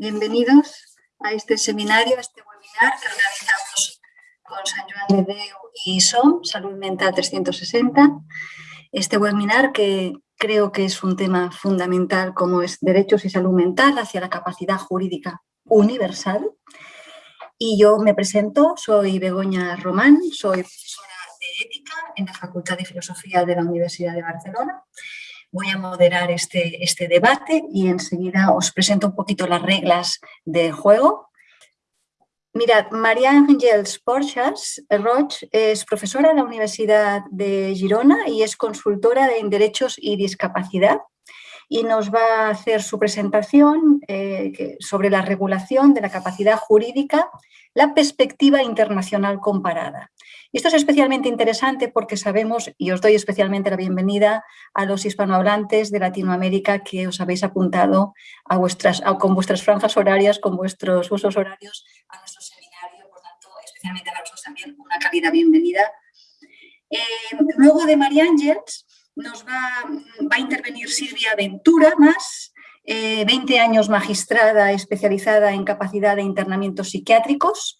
Bienvenidos a este seminario, a este webinar que organizamos con San Joan de Deu y SOM, Salud Mental 360. Este webinar que creo que es un tema fundamental como es derechos y salud mental hacia la capacidad jurídica universal. Y yo me presento, soy Begoña Román, soy profesora de ética en la Facultad de Filosofía de la Universidad de Barcelona voy a moderar este, este debate y enseguida os presento un poquito las reglas del juego. Mirad, María Ángels Porchas Roch es profesora en la Universidad de Girona y es consultora en Derechos y Discapacidad y nos va a hacer su presentación eh, sobre la regulación de la capacidad jurídica, la perspectiva internacional comparada. Y esto es especialmente interesante porque sabemos, y os doy especialmente la bienvenida a los hispanohablantes de Latinoamérica que os habéis apuntado con vuestras franjas horarias, con vuestros usos horarios a nuestro seminario. Por tanto, especialmente a vosotros también una calidad bienvenida. Eh, luego de María Ángels nos va, va, a intervenir Silvia Ventura más, 20 eh, años magistrada especializada en capacidad de internamientos psiquiátricos,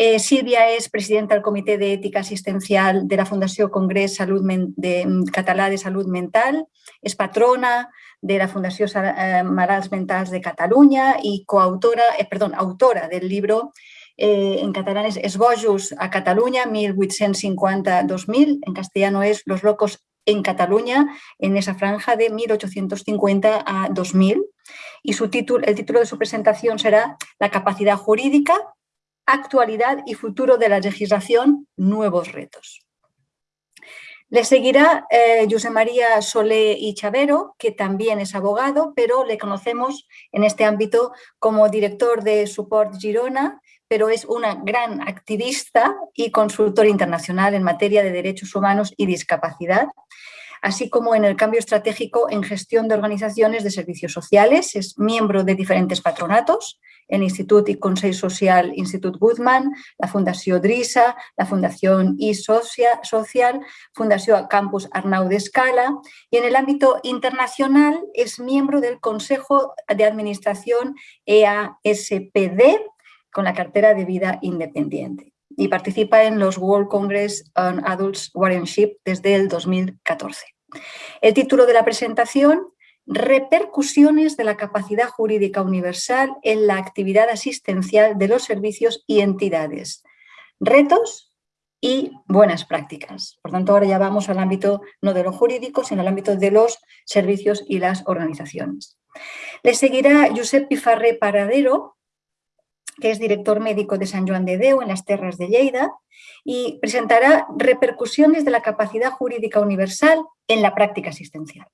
eh, Silvia es presidenta del Comité de Ética Asistencial de la Fundación Congreso Salud de, mm, Català de Salud Mental, es patrona de la Fundación eh, Marals Mentals de Cataluña y coautora, eh, perdón, autora del libro en catalán es Esbojos a Cataluña, 1850-2000, en castellano es Los locos en Cataluña, en esa franja de 1850 a 2000. Y su título, el título de su presentación será La capacidad jurídica actualidad y futuro de la legislación, nuevos retos. Le seguirá eh, José María Solé y Chavero, que también es abogado, pero le conocemos en este ámbito como director de Support Girona, pero es una gran activista y consultor internacional en materia de derechos humanos y discapacidad, así como en el cambio estratégico en gestión de organizaciones de servicios sociales, es miembro de diferentes patronatos, el Instituto y Consell Social Institut Guzmán, la Fundación DRISA, la Fundación I Social, Fundación Campus Arnau de Escala. Y en el ámbito internacional es miembro del Consejo de Administración EASPD con la cartera de vida independiente y participa en los World Congress on Adults Guardianship desde el 2014. El título de la presentación repercusiones de la capacidad jurídica universal en la actividad asistencial de los servicios y entidades, retos y buenas prácticas. Por tanto, ahora ya vamos al ámbito no de lo jurídico, sino al ámbito de los servicios y las organizaciones. Le seguirá Josep Pifarré Paradero, que es director médico de San Joan de Deu en las Terras de Lleida, y presentará repercusiones de la capacidad jurídica universal en la práctica asistencial.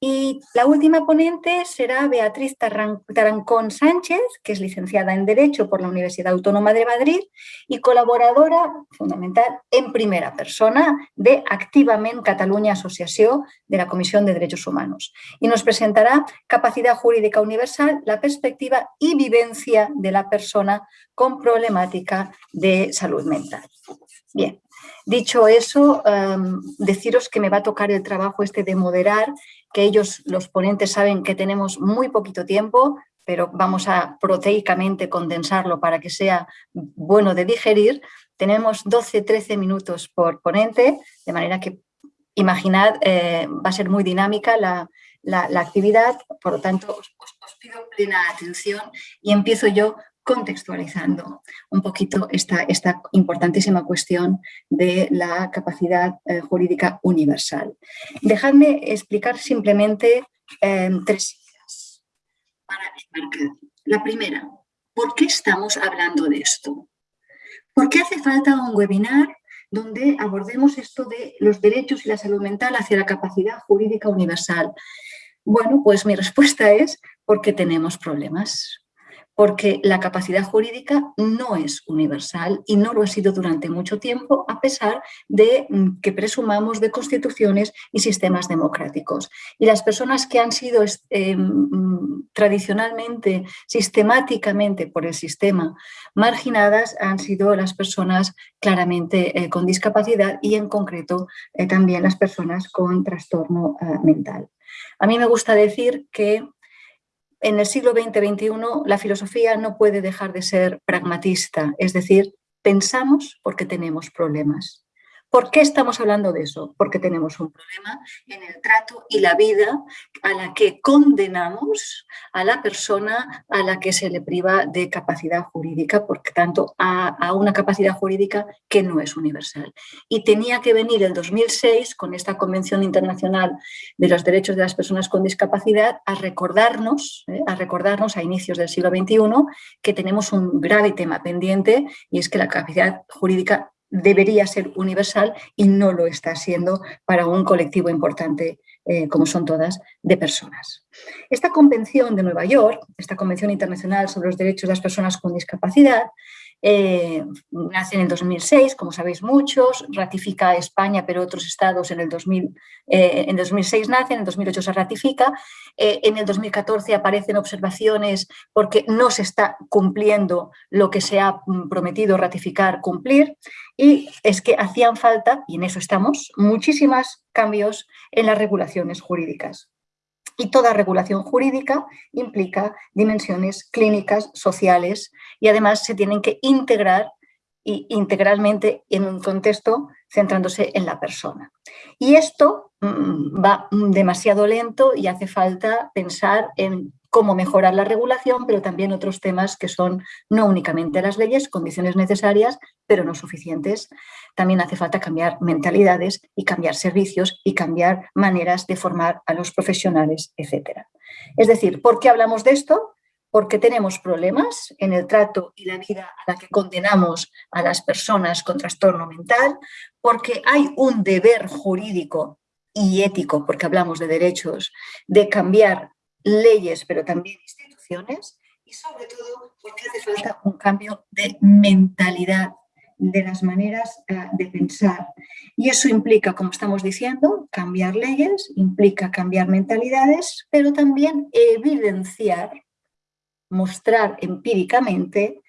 Y la última ponente será Beatriz Tarancón Sánchez, que es licenciada en Derecho por la Universidad Autónoma de Madrid y colaboradora fundamental en primera persona de Activament Cataluña Asociación de la Comisión de Derechos Humanos. Y nos presentará Capacidad Jurídica Universal, la perspectiva y vivencia de la persona con problemática de salud mental. Bien, dicho eso, em, deciros que me va a tocar el trabajo este de moderar que ellos, los ponentes, saben que tenemos muy poquito tiempo, pero vamos a proteicamente condensarlo para que sea bueno de digerir. Tenemos 12-13 minutos por ponente, de manera que imaginad, eh, va a ser muy dinámica la, actividad, por lo tanto os, pido plena atención y empiezo yo contextualizando un poquito esta, esta importantísima cuestión de la capacidad eh, jurídica universal. Dejadme explicar simplemente em, tres ideas para explicar. La primera, ¿por qué estamos hablando de esto? ¿Por qué hace falta un webinar donde abordemos esto de los derechos y la salud mental hacia la capacidad jurídica universal? Bueno, pues mi respuesta es porque tenemos problemas porque la capacidad jurídica no es universal y no lo ha sido durante mucho tiempo, a pesar de mm, que presumamos de constituciones y sistemas democráticos. Y las personas que han sido eh, mm, tradicionalmente, sistemáticamente por el sistema marginadas han sido las personas claramente eh, con discapacidad y en concreto eh, también las personas con trastorno mental. A mí me gusta decir que en el siglo XX-XXI la filosofía no puede dejar de ser pragmatista, es decir, pensamos porque tenemos problemas. ¿Por qué estamos hablando de eso? Porque tenemos un problema en el trato y la vida a la que condenamos a la persona a la que se le priva de capacidad jurídica, por tanto, a, una capacidad jurídica que no es universal. Y tenía que venir el 2006 con esta Convención Internacional de los Derechos de las Personas con Discapacidad a recordarnos, ¿eh? a recordarnos a inicios del siglo XXI que tenemos un grave tema pendiente y es que la capacidad jurídica debería ser universal y no lo está siendo para un colectivo importante eh, como son todas, de personas. Esta Convención de Nueva York, esta Convención Internacional sobre los Derechos de las Personas con Discapacidad, eh, nace en el 2006, como sabéis muchos, ratifica España, pero otros estados en el 2000, eh, en 2006 nacen, en el 2008 se ratifica, eh, en el 2014 aparecen observaciones porque no se está cumpliendo lo que se ha mm, prometido ratificar, cumplir, y es que hacían falta, y en eso estamos, muchísimos cambios en las regulaciones jurídicas. Y toda regulación jurídica implica dimensiones clínicas, sociales y además se tienen que integrar integralmente en un contexto centrándose en la persona. Y esto mm, va demasiado lento y hace falta pensar en cómo mejorar la regulación, pero también otros temas que son no únicamente las leyes, condiciones necesarias, pero no suficientes. También hace falta cambiar mentalidades y cambiar servicios y cambiar maneras de formar a los profesionales, etc. Es decir, ¿por qué hablamos de esto? Porque tenemos problemas en el trato y la vida a la que condenamos a las personas con trastorno mental, porque hay un deber jurídico y ético, porque hablamos de derechos, de cambiar leyes, pero también instituciones, y sobre todo porque hace falta un cambio de mentalidad, de las maneras eh, de pensar. Y eso implica, como estamos diciendo, cambiar leyes, implica cambiar mentalidades, pero también evidenciar, mostrar empíricamente,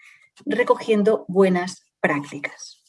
recogiendo buenas prácticas.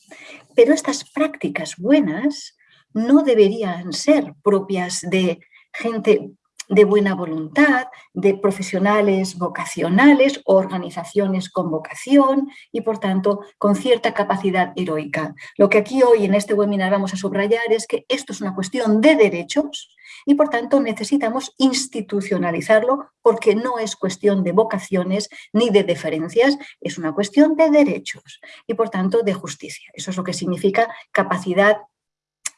Pero estas prácticas buenas no deberían ser propias de gente de buena voluntad, de profesionales vocacionales, organizaciones con vocación y, por tanto, con cierta capacidad heroica. Lo que aquí hoy en este webinar vamos a subrayar es que esto es una cuestión de derechos y, por tanto, necesitamos institucionalizarlo porque no es cuestión de vocaciones ni de deferencias, es una cuestión de derechos y, por tanto, de justicia. Eso es lo que significa capacidad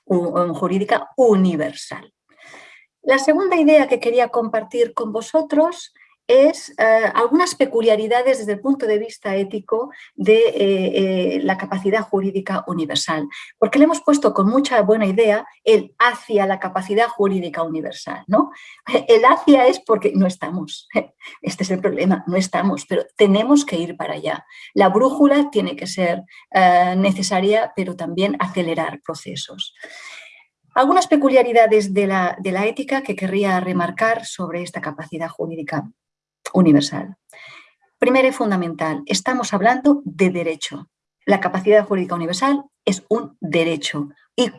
jurídica universal. La segunda idea que quería compartir con vosotros es eh, algunas peculiaridades desde el punto de vista ético de eh, eh, la capacidad jurídica universal, porque le hemos puesto con mucha buena idea el hacia la capacidad jurídica universal. ¿no? El hacia es porque no estamos, este es el problema, no estamos, pero tenemos que ir para allá. La brújula tiene que ser necesaria, pero también acelerar procesos. Algunas peculiaridades de la, ética que querría remarcar sobre esta capacidad jurídica universal. Primero y fundamental, estamos hablando de derecho. La capacidad jurídica universal es un derecho y,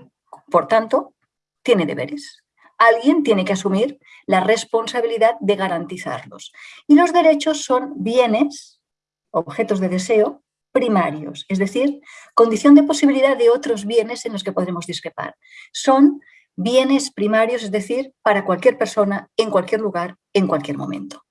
por tanto, tiene deberes. Alguien tiene que asumir la responsabilidad de garantizarlos. Y los derechos son bienes, objetos de deseo, primarios, es decir, condición de posibilidad de otros bienes en los que podremos discrepar. Son bienes primarios, es decir, para cualquier persona, en cualquier lugar, en cualquier momento.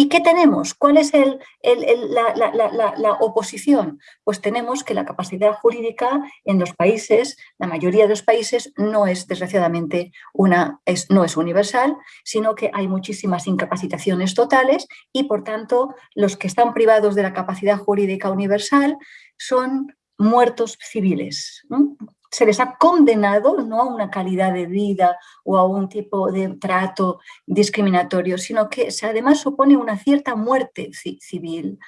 ¿Y qué tenemos? ¿Cuál es la, oposición? Pues tenemos que la capacidad jurídica en los países, la mayoría de los países, no es desgraciadamente una, es, no es universal, sino que hay muchísimas incapacitaciones totales y por tanto los que están privados de la capacidad jurídica universal son muertos civiles se les ha condenado no a una calidad de vida o a un tipo de trato discriminatorio, sino que además supone una cierta muerte civil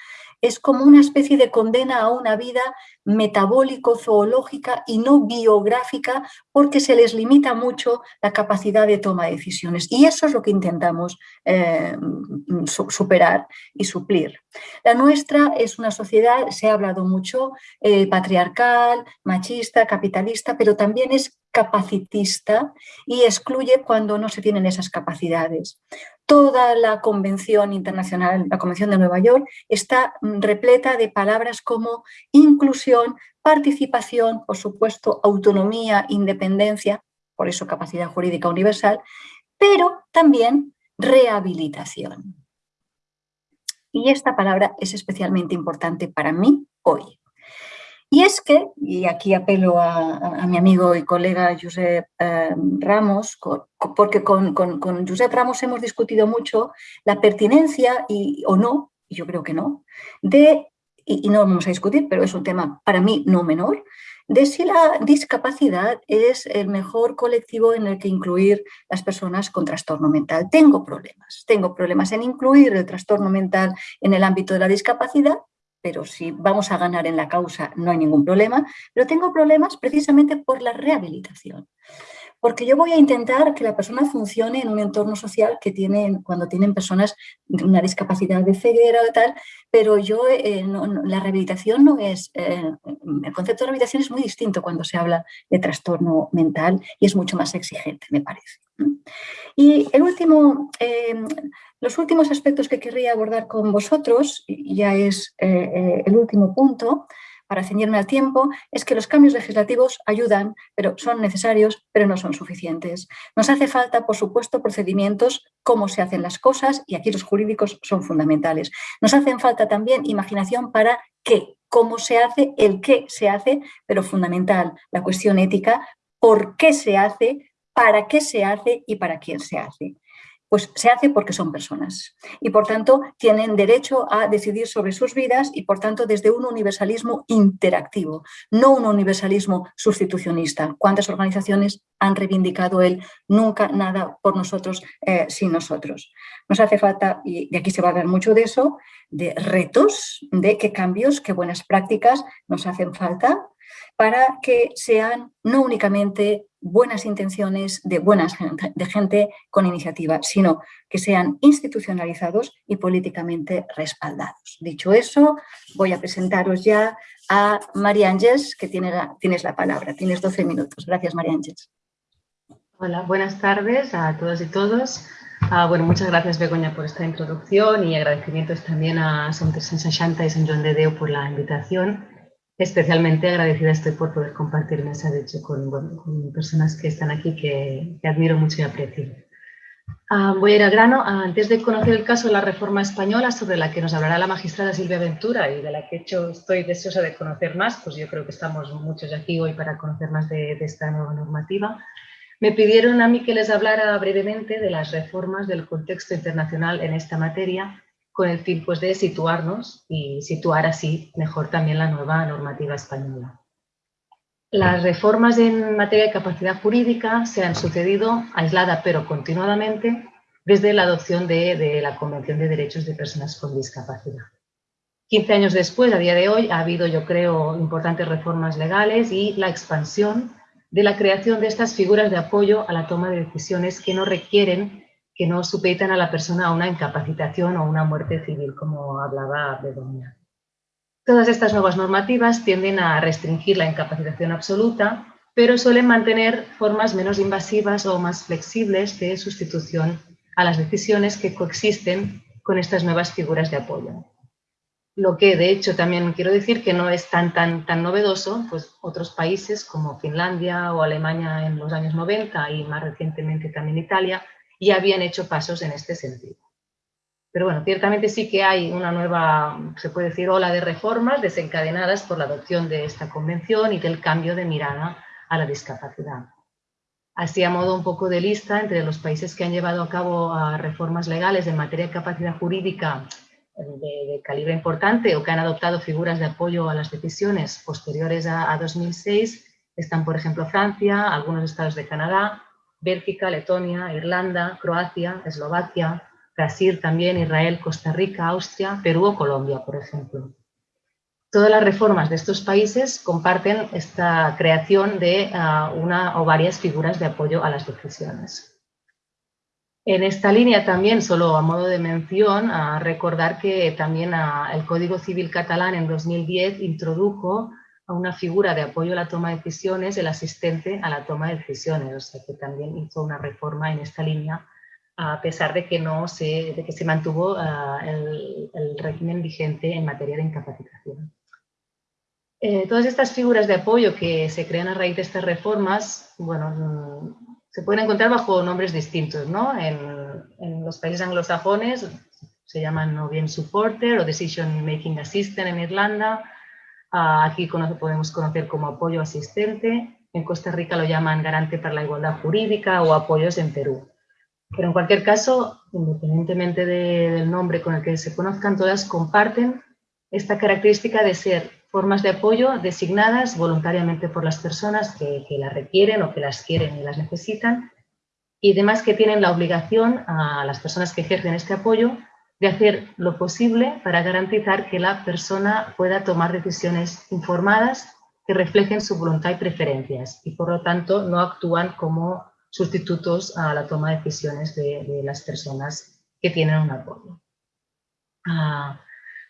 es como una especie de condena a una vida metabólico-zoológica y no biográfica porque se les limita mucho la capacidad de toma de decisiones. Y eso es lo que intentamos eh, superar y suplir. La nuestra es una sociedad, se ha hablado mucho, eh, patriarcal, machista, capitalista, pero también es capacitista y excluye cuando no se tienen esas capacidades. Toda la Convención Internacional, la Convención de Nueva York, está repleta de palabras como inclusión, participación, por supuesto, autonomía, independencia, por eso capacidad jurídica universal, pero también rehabilitación. Y esta palabra es especialmente importante para mí hoy. Y es que, y aquí apelo a, mi amigo y colega Josep eh, Ramos, porque con, con, Josep Ramos hemos discutido mucho la pertinencia, y, o no, y yo creo que no, de, y, y no vamos a discutir, pero es un tema para mí no menor, de si la discapacidad es el mejor colectivo en el que incluir las personas con trastorno mental. Tengo problemas, tengo problemas en incluir el trastorno mental en el ámbito de la discapacidad pero si vamos a ganar en la causa no hay ningún problema, pero tengo problemas precisamente por la rehabilitación. Porque yo voy a intentar que la persona funcione en un entorno social que tienen, cuando tienen personas de una discapacidad de ceguera o tal, pero yo, eh, la rehabilitación no es, eh, el concepto de rehabilitación es muy distinto cuando se habla de trastorno mental y es mucho más exigente, me parece. Y el último, eh, los últimos aspectos que querría abordar con vosotros, ya es el último punto, para ceñirme al tiempo, es que los cambios legislativos ayudan, pero son necesarios, pero no son suficientes. Nos hace falta, por supuesto, procedimientos, cómo se hacen las cosas, y aquí los jurídicos son fundamentales. Nos hacen falta también imaginación para qué, cómo se hace, el qué se hace, pero fundamental, la cuestión ética, por qué se hace, para qué se hace y para quién se hace pues se hace porque son personas y por tanto tienen derecho a decidir sobre sus vidas y por tanto desde un universalismo interactivo, no un universalismo sustitucionista. ¿Cuántas organizaciones han reivindicado el nunca nada por nosotros eh, sin nosotros? Nos hace falta, y aquí se va a hablar mucho de eso, de retos, de qué cambios, qué buenas prácticas nos hacen falta para que sean no únicamente buenas intenciones de, buenas, de gente con iniciativa, sino que sean institucionalizados y políticamente respaldados. Dicho eso, voy a presentaros ya a María Ángeles, que tiene tienes la palabra. Tienes 12 minutos. Gracias, María Ángeles. Hola, buenas tardes a todos y todos. Ah, bueno, muchas gracias, Begoña, por esta introducción y agradecimientos también a San Santa y San Joan de Deu por la invitación. Especialmente agradecida estoy por poder compartir mesa, de hecho, con, personas que están aquí que, admiro mucho y aprecio. Ah, voy a ir al grano. Ah, antes de conocer el caso de la reforma española, sobre la que nos hablará la magistrada Silvia Ventura y de la que hecho estoy deseosa de conocer más, pues yo creo que estamos muchos aquí hoy para conocer más de, de esta nueva normativa, me pidieron a mí que les hablara brevemente de las reformas del contexto internacional en esta materia con el fin pues, de situarnos y situar así mejor también la nueva normativa española. Las reformas en materia de capacidad jurídica se han sucedido aislada pero continuadamente desde la adopción de, la Convención de Derechos de Personas con Discapacidad. 15 años después, a día de hoy, ha habido, yo creo, importantes reformas legales y la expansión de la creación de estas figuras de apoyo a la toma de decisiones que no requieren que no supeditan a la persona a una incapacitación o una muerte civil, como hablaba Begoña. Todas estas nuevas normativas tienden a restringir la incapacitación absoluta, pero suelen mantener formas menos invasivas o más flexibles de sustitución a las decisiones que coexisten con estas nuevas figuras de apoyo. Lo que de hecho también quiero decir que no es tan, tan, tan novedoso, pues otros países como Finlandia o Alemania en los años 90 y más recientemente también Italia y habían hecho pasos en este sentido. Pero bueno, ciertamente sí que hay una nueva, se puede decir, ola de reformas desencadenadas por la adopción de esta convención y del cambio de mirada a la discapacidad. Así a modo un poco de lista, entre los países que han llevado a cabo reformas legales en materia de capacidad jurídica de, calibre importante o que han adoptado figuras de apoyo a las decisiones posteriores a 2006, están por ejemplo Francia, algunos estados de Canadá, Bélgica, Letonia, Irlanda, Croacia, Eslovaquia, Brasil también, Israel, Costa Rica, Austria, Perú o Colombia, por ejemplo. Todas las reformas de estos países comparten esta creación de ah, una o varias figuras de apoyo a las decisiones. En esta línea también, solo a modo de mención, a recordar que también ah, el Código Civil catalán en 2010 introdujo una figura de apoyo a la toma de decisiones, el asistente a la toma de decisiones, o sea que también hizo una reforma en esta línea a pesar de que, no se, de que se mantuvo ah, el, régimen vigente en materia de incapacitación. Eh, todas estas figuras de apoyo que se crean a raíz de estas reformas, bueno, mm, se pueden encontrar bajo nombres distintos, ¿no? En, los países anglosajones se llaman no bien supporter o decision making assistant en Irlanda, ah, aquí podemos conocer como apoyo asistente, en Costa Rica lo llaman garante para la igualdad jurídica o apoyos en Perú. Pero en cualquier caso, independientemente del nombre con el que se conozcan, todas comparten esta característica de ser formas de apoyo designadas voluntariamente por las personas que, que las requieren o que las quieren y las necesitan y además que tienen la obligación a las personas que ejercen este apoyo de hacer lo posible para garantizar que la persona pueda tomar decisiones informadas que reflejen su voluntad y preferencias y por lo tanto no actúan como sustitutos a la toma de decisiones de, las personas que tienen un apoyo. Ah,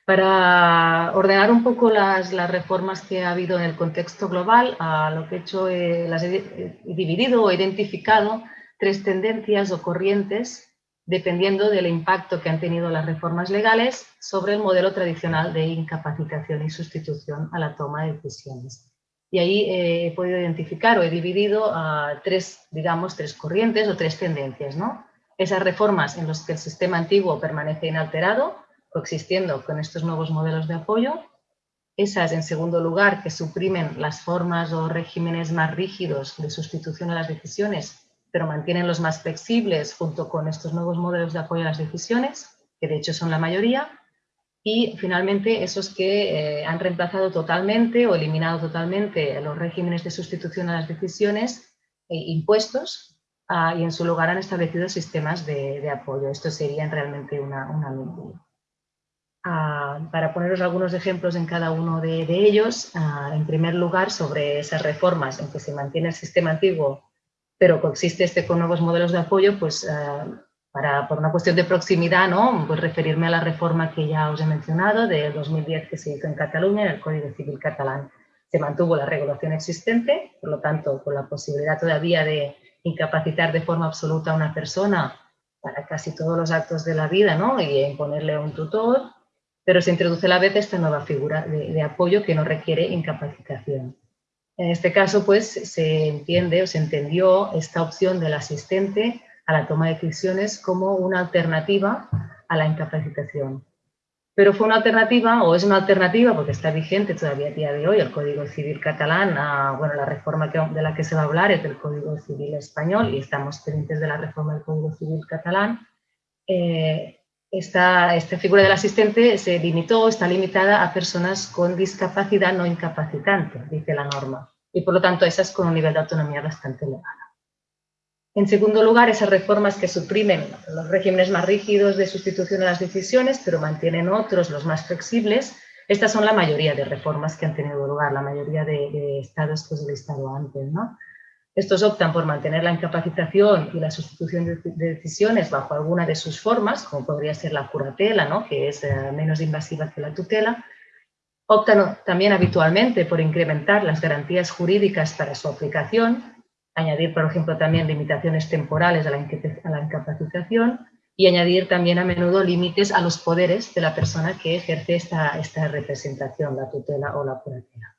para ordenar un poco las, reformas que ha habido en el contexto global, lo que he hecho, eh, las he, dividido o identificado tres tendencias o corrientes dependiendo del impacto que han tenido las reformas legales sobre el modelo tradicional de incapacitación y sustitución a la toma de decisiones. Y ahí eh, he podido identificar o he dividido a tres, digamos, tres corrientes o tres tendencias. ¿no? Esas reformas en las que el sistema antiguo permanece inalterado, coexistiendo con estos nuevos modelos de apoyo. Esas, en segundo lugar, que suprimen las formas o regímenes más rígidos de sustitución a las decisiones, pero mantienen los más flexibles junto con estos nuevos modelos de apoyo a las decisiones, que de hecho son la mayoría y finalmente esos que eh, han reemplazado totalmente o eliminado totalmente los regímenes de sustitución a las decisiones e impuestos ah, y en su lugar han establecido sistemas de, apoyo. Esto sería realmente una, una ah, para poneros algunos ejemplos en cada uno de, ellos, ah, en primer lugar sobre esas reformas en que se mantiene el sistema antiguo pero coexiste este con nuevos modelos de apoyo, pues para, por una cuestión de proximidad, ¿no? pues referirme a la reforma que ya os he mencionado de 2010 que se hizo en Cataluña, en el Código Civil catalán. Se mantuvo la regulación existente, por lo tanto, con la posibilidad todavía de incapacitar de forma absoluta a una persona para casi todos los actos de la vida ¿no? y imponerle un tutor, pero se introduce a la vez esta nueva figura de, de apoyo que no requiere incapacitación. En este caso, pues, se entiende o se entendió esta opción del asistente a la toma de decisiones como una alternativa a la incapacitación. Pero fue una alternativa, o es una alternativa, porque está vigente todavía a día de hoy el Código Civil catalán, bueno, la reforma de la que se va a hablar es del Código Civil español y estamos pendientes de la reforma del Código Civil catalán. Eh, esta figura del asistente se limitó, está limitada a personas con discapacidad no incapacitante, dice la norma, y por lo tanto esas con un nivel de autonomía bastante elevado. En segundo lugar, esas reformas que suprimen los regímenes más rígidos de sustitución de las decisiones, pero mantienen otros, los más flexibles. Estas son la mayoría de reformas que han tenido lugar, la mayoría de, estados que os he listado antes. ¿no? Estos optan por mantener la incapacitación y la sustitución de, decisiones bajo alguna de sus formas, como podría ser la curatela, ¿no? que es eh, menos invasiva que la tutela. Optan también habitualmente por incrementar las garantías jurídicas para su aplicación, añadir, por ejemplo, también limitaciones temporales a la, incapacitación y añadir también a menudo límites a los poderes de la persona que ejerce esta, representación, la tutela o la curatela.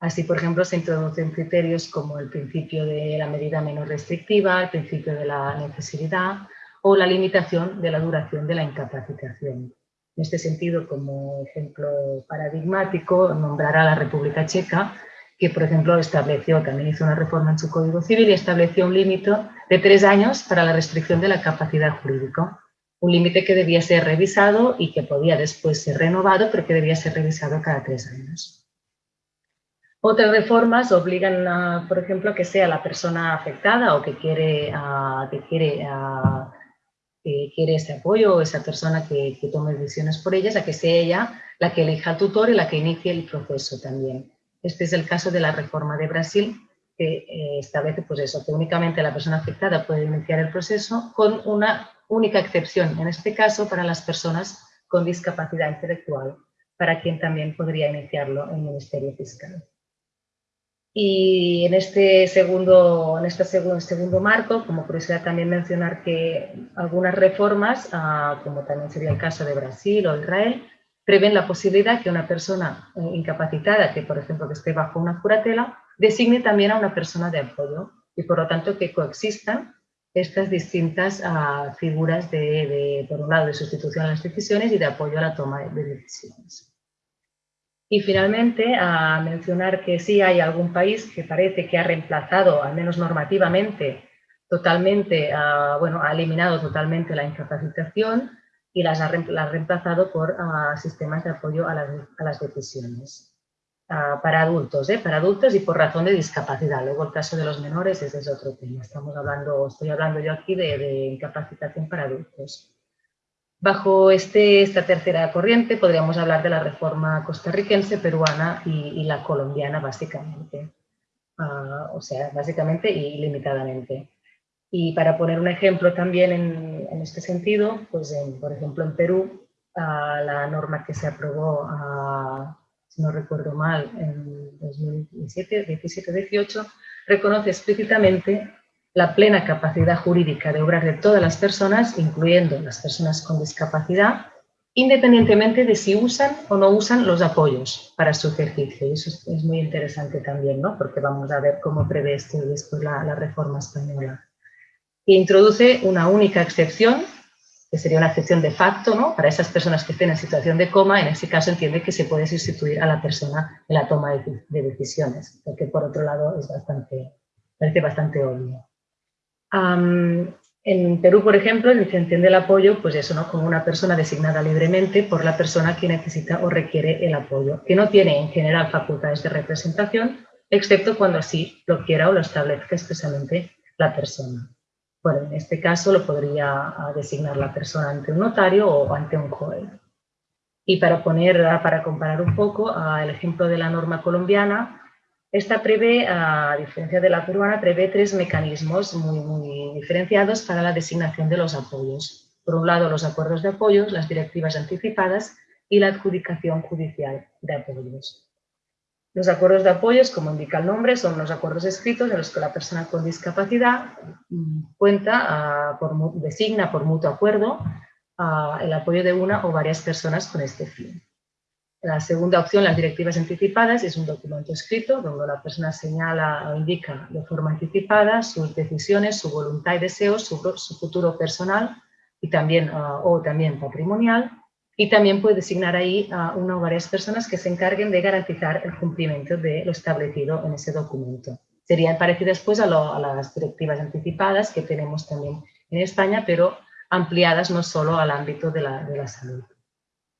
Así, por ejemplo, se introducen criterios como el principio de la medida menos restrictiva, el principio de la necesidad o la limitación de la duración de la incapacitación. En este sentido, como ejemplo paradigmático, nombrará a la República Checa, que por ejemplo estableció, también hizo una reforma en su Código Civil y estableció un límite de tres años para la restricción de la capacidad jurídica. Un límite que debía ser revisado y que podía después ser renovado, pero que debía ser revisado cada tres años. Otras reformas obligan, a, por ejemplo, a que sea la persona afectada o que quiere, que quiere, que quiere ese apoyo o esa persona que, tome decisiones por ellas, a que sea ella la que elija al tutor y la que inicie el proceso también. Este es el caso de la reforma de Brasil, que eh, establece pues eso, que únicamente la persona afectada puede iniciar el proceso con una única excepción, en este caso para las personas con discapacidad intelectual, para quien también podría iniciarlo el Ministerio Fiscal. Y en este segundo, en este segundo, segundo marco, como curiosidad también mencionar que algunas reformas, ah, como también sería el caso de Brasil o Israel, prevén la posibilidad que una persona eh, incapacitada, que por ejemplo que esté bajo una curatela, designe también a una persona de apoyo y por lo tanto que coexistan estas distintas ah, figuras de, por un lado, de sustitución a las decisiones y de apoyo a la toma de decisiones. Y finalmente, a mencionar que sí hay algún país que parece que ha reemplazado, al menos normativamente, totalmente, bueno, ha eliminado totalmente la incapacitación y las ha, reemplazado por sistemas de apoyo a las, decisiones. para adultos, ¿eh? para adultos y por razón de discapacidad. Luego el caso de los menores, ese es otro tema. Estamos hablando, estoy hablando yo aquí de, de incapacitación para adultos. Bajo este, esta tercera corriente podríamos hablar de la reforma costarricense, peruana y, la colombiana básicamente, ah, o sea, básicamente y limitadamente. Y para poner un ejemplo también en, este sentido, pues por ejemplo en Perú, ah, la norma que se aprobó, ah, si no recuerdo mal, en 2017, 17-18, reconoce explícitamente la plena capacidad jurídica de obrar de todas las personas, incluyendo las personas con discapacidad, independientemente de si usan o no usan los apoyos para su ejercicio. Y eso es, muy interesante también, ¿no? porque vamos a ver cómo prevé esto después la, la reforma española. E introduce una única excepción, que sería una excepción de facto, ¿no? para esas personas que estén en situación de coma, en ese caso entiende que se puede sustituir a la persona en la toma de, de decisiones, porque por otro lado es bastante, parece bastante obvio en Perú, por ejemplo, se entiende el apoyo, pues eso, ¿no? Como una persona designada libremente por la persona que necesita o requiere el apoyo, que no tiene en general facultades de representación, excepto cuando así lo quiera o lo establezca expresamente la persona. Bueno, en este caso lo podría ah, designar la persona ante un notario o ante un juez. Y para poner, ah, para comparar un poco, ah, el ejemplo de la norma colombiana, esta prevé, a diferencia de la peruana, prevé tres mecanismos muy, diferenciados para la designación de los apoyos. Por un lado, los acuerdos de apoyos, las directivas anticipadas y la adjudicación judicial de apoyos. Los acuerdos de apoyos, como indica el nombre, son los acuerdos escritos en los que la persona con discapacidad mm, cuenta, ah, designa por mutuo acuerdo ah, el apoyo de una o varias personas con este fin. La segunda opción, las directivas anticipadas, es un documento escrito donde la persona señala o indica de forma anticipada sus decisiones, su voluntad y deseos, su, futuro personal y también, ah, o también patrimonial. Y también puede designar ahí a una o varias personas que se encarguen de garantizar el cumplimiento de lo establecido en ese documento. Serían parecidas pues a, a las directivas anticipadas que tenemos también en España, pero ampliadas no solo al ámbito de la, de la salud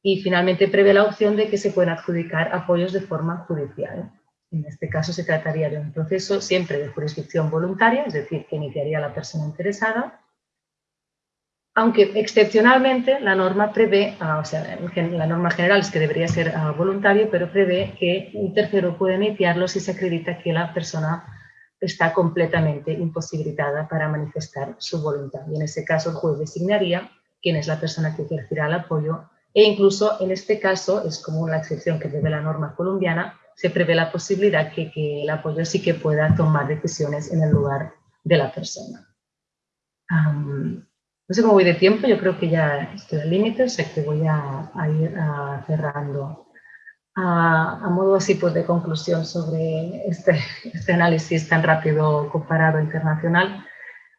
y finalmente prevé la opción de que se pueden adjudicar apoyos de forma judicial. En este caso se trataría de un proceso siempre de jurisdicción voluntaria, es decir, que iniciaría la persona interesada, aunque excepcionalmente la norma prevé, ah, o sea, la norma general es que debería ser ah, voluntario, pero prevé que un tercero puede iniciarlo si se acredita que la persona está completamente imposibilitada para manifestar su voluntad. Y en ese caso el juez designaría quién es la persona que ejercerá el apoyo e incluso en este caso, es como la excepción que prevé la norma colombiana, se prevé la posibilidad que, que el apoyo sí que pueda tomar decisiones en el lugar de la persona. no sé cómo voy de tiempo, yo creo que ya estoy al límite, o sea que voy a, ir cerrando. A, modo así pues de conclusión sobre este, este análisis tan rápido comparado internacional,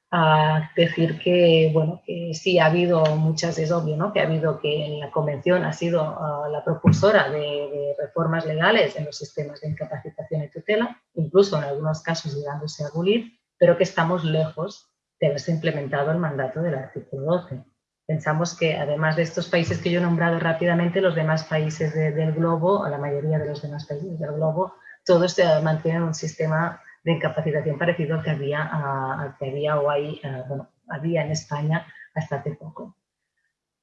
a decir que, bueno, que sí ha habido muchas, es obvio, ¿no? Que ha habido que la convención ha sido ah, la propulsora de, reformas legales en los sistemas de incapacitación y tutela, incluso en algunos casos llegándose a abolir, pero que estamos lejos de haberse implementado el mandato del artículo 12. Pensamos que además de estos países que yo he nombrado rápidamente, los demás países del globo, la mayoría de los demás países del globo, todos mantienen un sistema de incapacitación parecido al que había, al que había o hay, bueno, había en España hasta hace poco.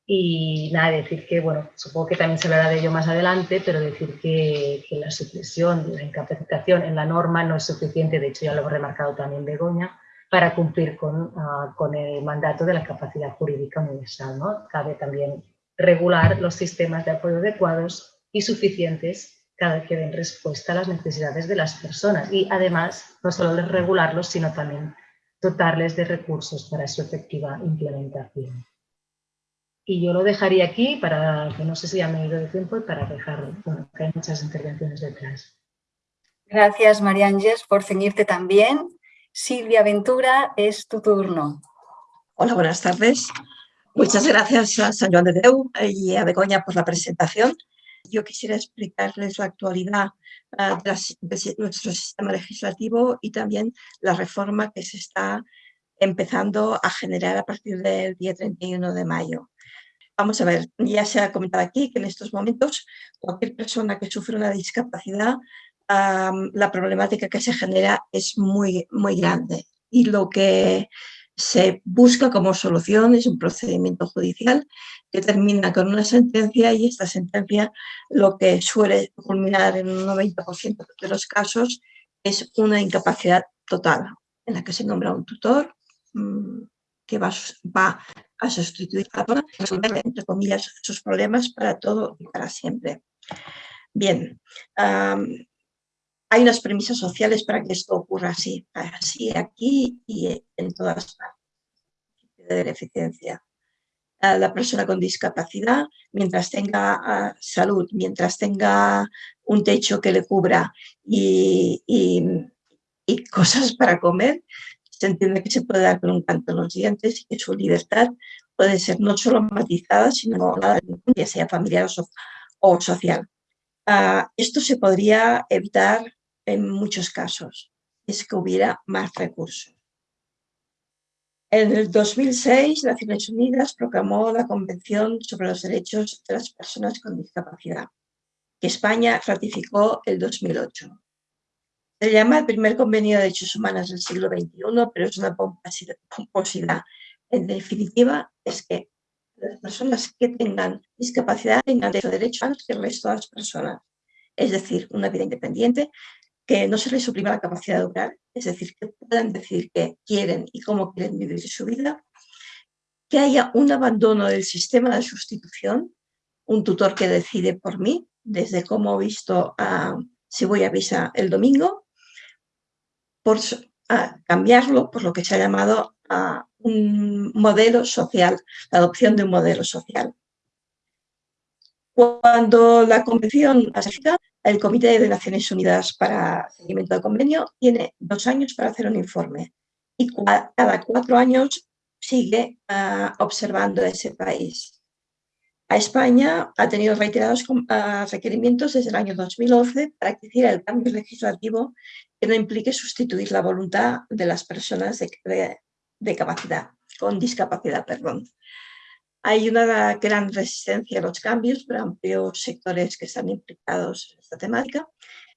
Y nada, decir que, bueno, supongo que también se hablará de ello más adelante, pero decir que, que la supresión de la incapacitación en la norma no es suficiente, de hecho ya lo ha remarcado también Begoña, para cumplir con, con el mandato de la capacidad jurídica universal. ¿no? Cabe también regular los sistemas de apoyo adecuados y suficientes que den respuesta a las necesidades de las personas y además no solo regularlos, sino también dotarles de recursos para su efectiva implementación. Y yo lo dejaría aquí para que no sé si ya me he ido de tiempo y para dejar, bueno, que hay muchas intervenciones detrás. Gracias, María Ángeles, por ceñirte también. Silvia Ventura, es tu turno. Hola, buenas tardes. Muchas gracias a San Juan de Deu y a Begoña por la presentación. Yo quisiera explicarles la actualidad uh, de, nuestro sistema legislativo y también la reforma que se está empezando a generar a partir del día 31 de mayo. Vamos a ver, ya se ha comentado aquí que en estos momentos cualquier persona que sufre una discapacidad, um, la problemática que se genera es muy, muy grande. Y lo que se busca como solución es un procedimiento judicial que termina con una sentencia y esta sentencia lo que suele culminar en un 90% de los casos es una incapacidad total en la que se nombra un tutor mm, que va, va a sustituir a la persona, resolver, entre comillas, sus problemas para todo y para siempre. Bien, hay unas premisas sociales para que esto ocurra así, así aquí y en todas partes de eficiencia. La persona con discapacidad, mientras tenga ah, salud, mientras tenga un techo que le cubra y, y cosas para comer, se entiende que se puede dar con un canto en los dientes y que su libertad puede ser no solo matizada, sino ya sea familiar o, social. Ah, esto se podría evitar en muchos casos, es que hubiera más recursos. En el 2006, Naciones Unidas proclamó la Convención sobre los Derechos de las Personas con Discapacidad, que España ratificó el 2008. Se llama el primer convenio de derechos humanos del siglo XXI, pero es una pomposidad. En definitiva, es que las personas que tengan discapacidad tengan derechos que el resto de las personas. Es decir, una vida independiente, que no se les suprima la capacidad de obrar, es decir, que puedan decir que quieren y cómo quieren vivir su vida, que haya un abandono del sistema de sustitución, un tutor que decide por mí, desde cómo he visto a, si voy a visa el domingo, por cambiarlo por lo que se ha llamado un modelo social, la adopción de un modelo social. Cuando la convención el Comité de Naciones Unidas para Seguimiento del Convenio tiene dos años para hacer un informe y cada cuatro años sigue ah, observando ese país. A España ha tenido reiterados ah, requerimientos desde el año 2011 para que hiciera el cambio legislativo que no implique sustituir la voluntad de las personas de, capacidad, con discapacidad. Perdón. Hay una gran resistencia a los cambios por amplios sectores que están implicados en esta temática.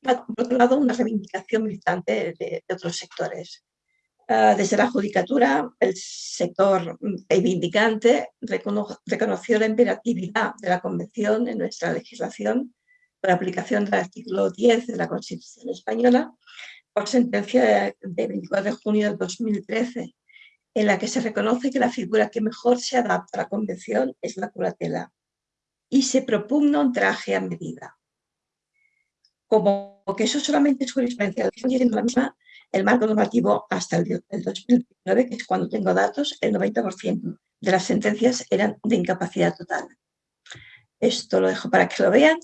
Por otro lado, una reivindicación militante de, otros sectores. Ah, desde la judicatura, el sector reivindicante reconoció la imperatividad de la Convención en nuestra legislación por aplicación del artículo 10 de la Constitución Española por sentencia de 24 de junio de 2013, en la que se reconoce que la figura que mejor se adapta a la Convención es la curatela y se propugna un traje a medida. Como que eso solamente es jurisprudencia, la misma, el marco normativo hasta el, 2019, que es cuando tengo datos, el 90% de las sentencias eran de incapacidad total. Esto lo dejo para que lo vean.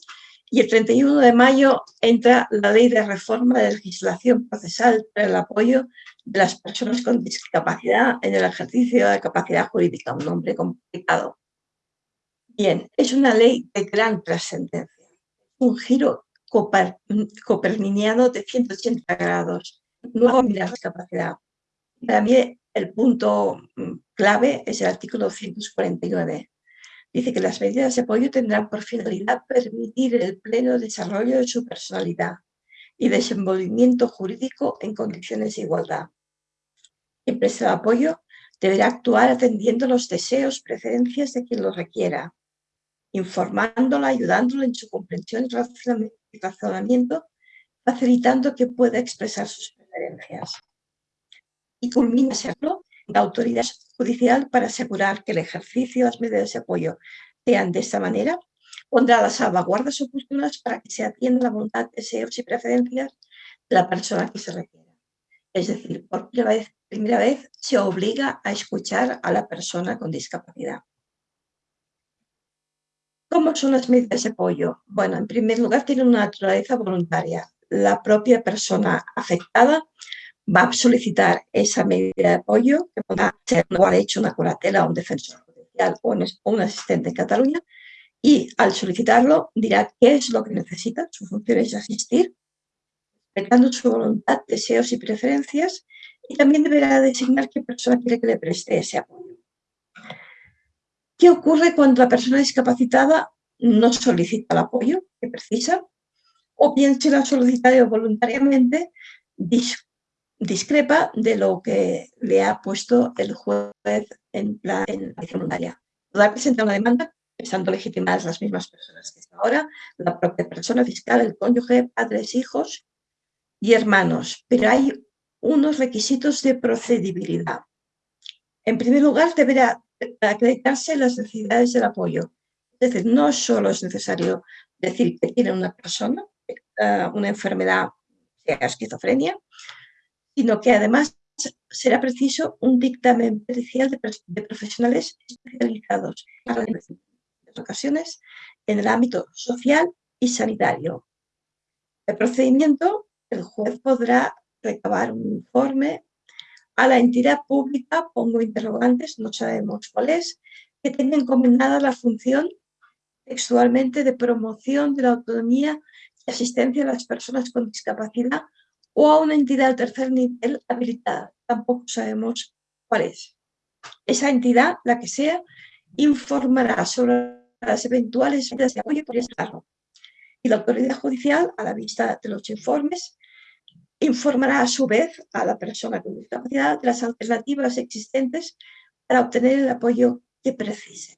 Y el 31 de mayo entra la ley de reforma de legislación procesal para el apoyo de las personas con discapacidad en el ejercicio de capacidad jurídica, un nombre complicado. Bien, es una ley de gran trascendencia, un giro coperniciano de 180 grados, nuevo la discapacidad. Para mí el punto clave es el artículo 149, Dice que las medidas de apoyo tendrán por finalidad permitir el pleno desarrollo de su personalidad y desenvolvimiento jurídico en condiciones de igualdad. El de apoyo deberá actuar atendiendo los deseos, preferencias de quien lo requiera, informándola, ayudándola en su comprensión y razonamiento, facilitando que pueda expresar sus preferencias. Y culmina serlo la autoridad judicial para asegurar que el ejercicio de las medidas de apoyo sean de esta manera, pondrá las salvaguardas oportunas para que se atienda la voluntad, deseos y preferencias de la persona que se requiera. Es decir, por primera vez, primera vez se obliga a escuchar a la persona con discapacidad. ¿Cómo son las medidas de apoyo? Bueno, en primer lugar, tienen una naturaleza voluntaria. La propia persona afectada va a solicitar esa medida de apoyo, que podrá ser no ha hecho una curatela o un defensor judicial o un asistente en Cataluña, y al solicitarlo dirá qué es lo que necesita, su función es asistir, respetando su voluntad, deseos y preferencias, y también deberá designar qué persona quiere que le preste ese apoyo. ¿Qué ocurre cuando la persona discapacitada no solicita el apoyo que precisa? O bien si lo ha solicitado voluntariamente, discrepa de lo que le ha puesto el juez en la en voluntaria. Podrá presentar una demanda estando legitimadas las mismas personas que hasta ahora, la propia persona fiscal, el cónyuge, padres, hijos y hermanos, pero hay unos requisitos de procedibilidad. En primer lugar, deberá acreditarse las necesidades del apoyo. Es decir, no solo es necesario decir que tiene una persona eh, una enfermedad, sea esquizofrenia, sino que además será preciso un dictamen pericial de, profesionales especializados en ocasiones en el ámbito social y sanitario. El procedimiento el juez podrá recabar un informe a la entidad pública, pongo interrogantes, no sabemos cuál es, que tenga encomendada la función textualmente de promoción de la autonomía y asistencia a las personas con discapacidad o a una entidad de tercer nivel habilitada. Tampoco sabemos cuál es. Esa entidad, la que sea, informará sobre las eventuales medidas de apoyo por Estado. Y la autoridad judicial, a la vista de los informes, informará a su vez a la persona con discapacidad de las alternativas existentes para obtener el apoyo que precise.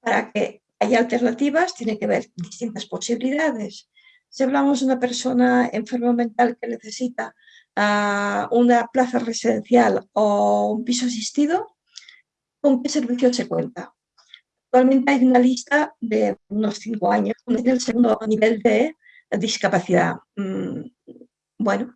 Para que haya alternativas, tiene que haber distintas posibilidades. Si hablamos de una persona enferma mental que necesita ah, una plaza residencial o un piso asistido, ¿con qué servicio se cuenta? Actualmente hay una lista de unos cinco años, en el segundo nivel de discapacidad. Mm, bueno,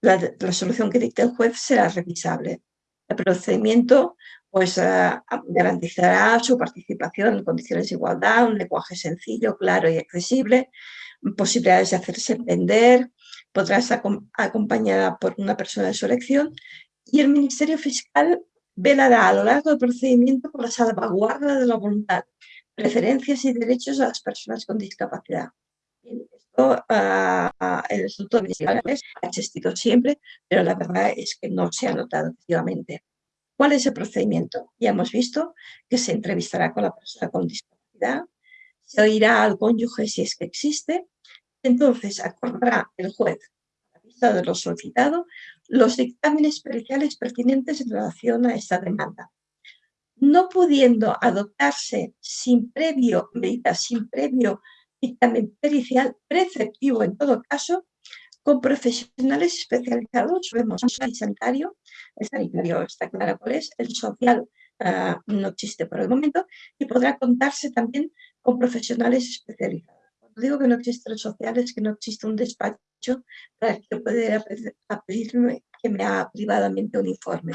la, solución que dicte el juez será revisable. El procedimiento pues, eh, garantizará su participación en condiciones de igualdad, un lenguaje sencillo, claro y accesible, posibilidades de hacerse entender, podrá estar acompañada por una persona de su elección y el Ministerio Fiscal velará a lo largo del procedimiento por la salvaguarda de la voluntad, preferencias y derechos de las personas con discapacidad. Ah, el Instituto de ha existido siempre, pero la verdad es que no se ha notado efectivamente. ¿Cuál es el procedimiento? Ya hemos visto que se entrevistará con la persona con discapacidad, se oirá al cónyuge si es que existe, entonces acordará el juez, a vista de lo solicitado, los dictámenes periciales pertinentes en relación a esta demanda. No pudiendo adoptarse sin previo, medidas sin previo dictamen pericial preceptivo en todo caso, con profesionales especializados, vemos el sanitario, el sanitario está claro cuál es, el social ah, no existe por el momento, y podrá contarse también con profesionales especializados. Digo que no existe el social es que no existe un despacho para que pueda pedirme que me haga privadamente un informe.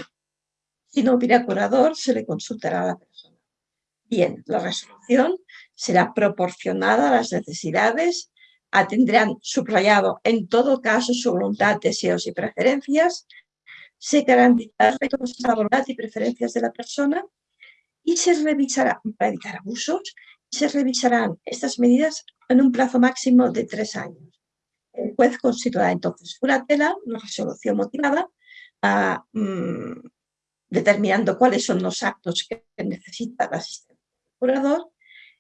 Si no hubiera curador, se le consultará a la persona. Bien, la resolución será proporcionada a las necesidades, atendrán subrayado en todo caso su voluntad, deseos y preferencias, se garantizará la voluntad y preferencias de la persona y se revisará, para evitar abusos, se revisarán estas medidas en un plazo máximo de tres años. El juez constituirá entonces una tela, una resolución motivada, ah, mm, determinando cuáles son los actos que necesita la asistencia curador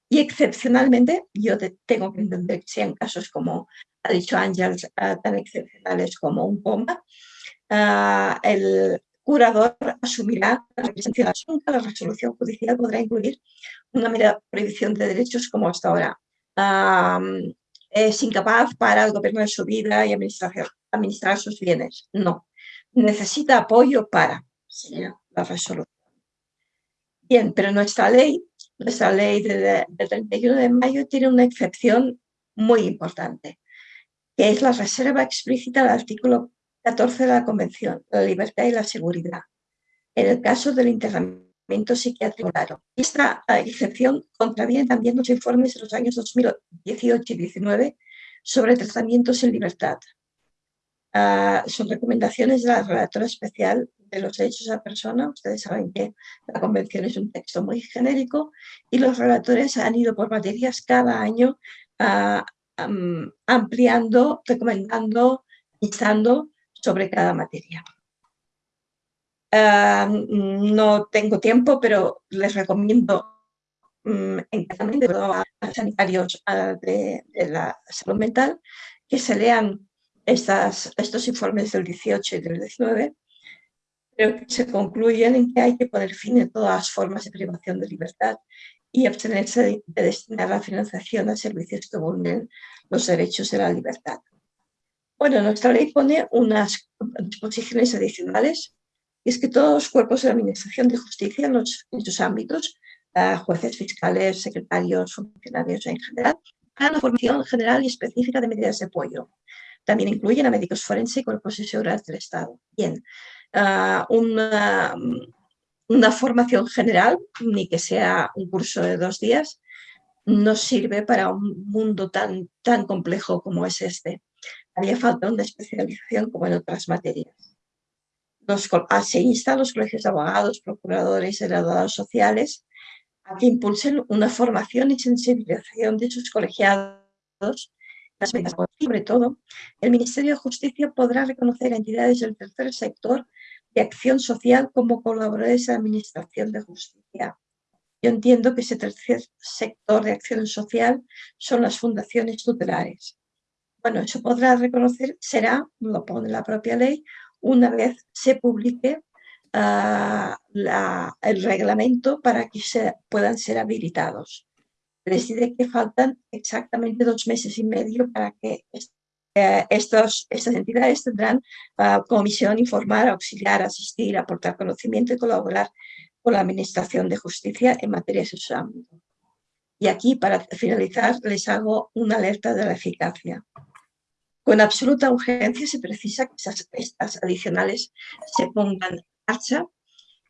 y excepcionalmente, yo tengo que entender que sean casos como ha dicho Ángel, ah, tan excepcionales como un coma, ah, el curador asumirá la presencia de asunto, la resolución judicial podrá incluir una mera prohibición de derechos como hasta ahora. es incapaz para gobernar su vida y administrar sus bienes. No, necesita apoyo para, la resolución. Bien, pero nuestra ley nuestra ley del 31 de mayo tiene una excepción muy importante, que es la reserva explícita del artículo 14 de la Convención, la libertad y la seguridad, en el caso del internamiento psiquiátrico. Esta excepción contraviene también los informes de los años 2018 y 2019 sobre tratamientos en libertad. Ah, son recomendaciones de la relatora especial de los derechos de la persona. Ustedes saben que la convención es un texto muy genérico y los relatores han ido por materias cada año ah, ampliando, recomendando, instando sobre cada materia. Ah, no tengo tiempo, pero les recomiendo um, a, sanitarios ah, de, la salud mental que se lean estos informes del 18 y del 19 pero que se concluyen en que hay que poner fin a todas las formas de privación de libertad y abstenerse de, destinar la financiación a servicios que vulneren los derechos de la libertad. Bueno, nuestra ley pone unas disposiciones adicionales, y es que todos los cuerpos de la Administración de Justicia en, sus ámbitos, jueces, fiscales, secretarios, funcionarios en general, hagan una formación general y específica de medidas de apoyo. También incluyen a médicos forenses y cuerpos de seguridad del Estado. Bien, uh, una, una formación general, ni que sea un curso de dos días, no sirve para un mundo tan, tan complejo como es este. Haría falta una especialización como en otras materias. Los, ah, se insta a los colegios de abogados, procuradores y graduados sociales a que impulsen una formación y sensibilización de sus colegiados. Sobre todo, el Ministerio de Justicia podrá reconocer a entidades del tercer sector de acción social como colaboradores de administración de justicia. Yo entiendo que ese tercer sector de acción social son las fundaciones tutelares. Bueno, eso podrá reconocer, será, lo pone la propia ley, una vez se publique la, el reglamento para que puedan ser habilitados. Diré que faltan exactamente dos meses y medio para que eh, estas entidades tendrán uh, como misión informar, auxiliar, asistir, aportar conocimiento y colaborar con la Administración de Justicia en materia de su ámbito. Y aquí, para finalizar, les hago una alerta de la eficacia. Con absoluta urgencia se precisa que esas, estas adicionales se pongan en marcha,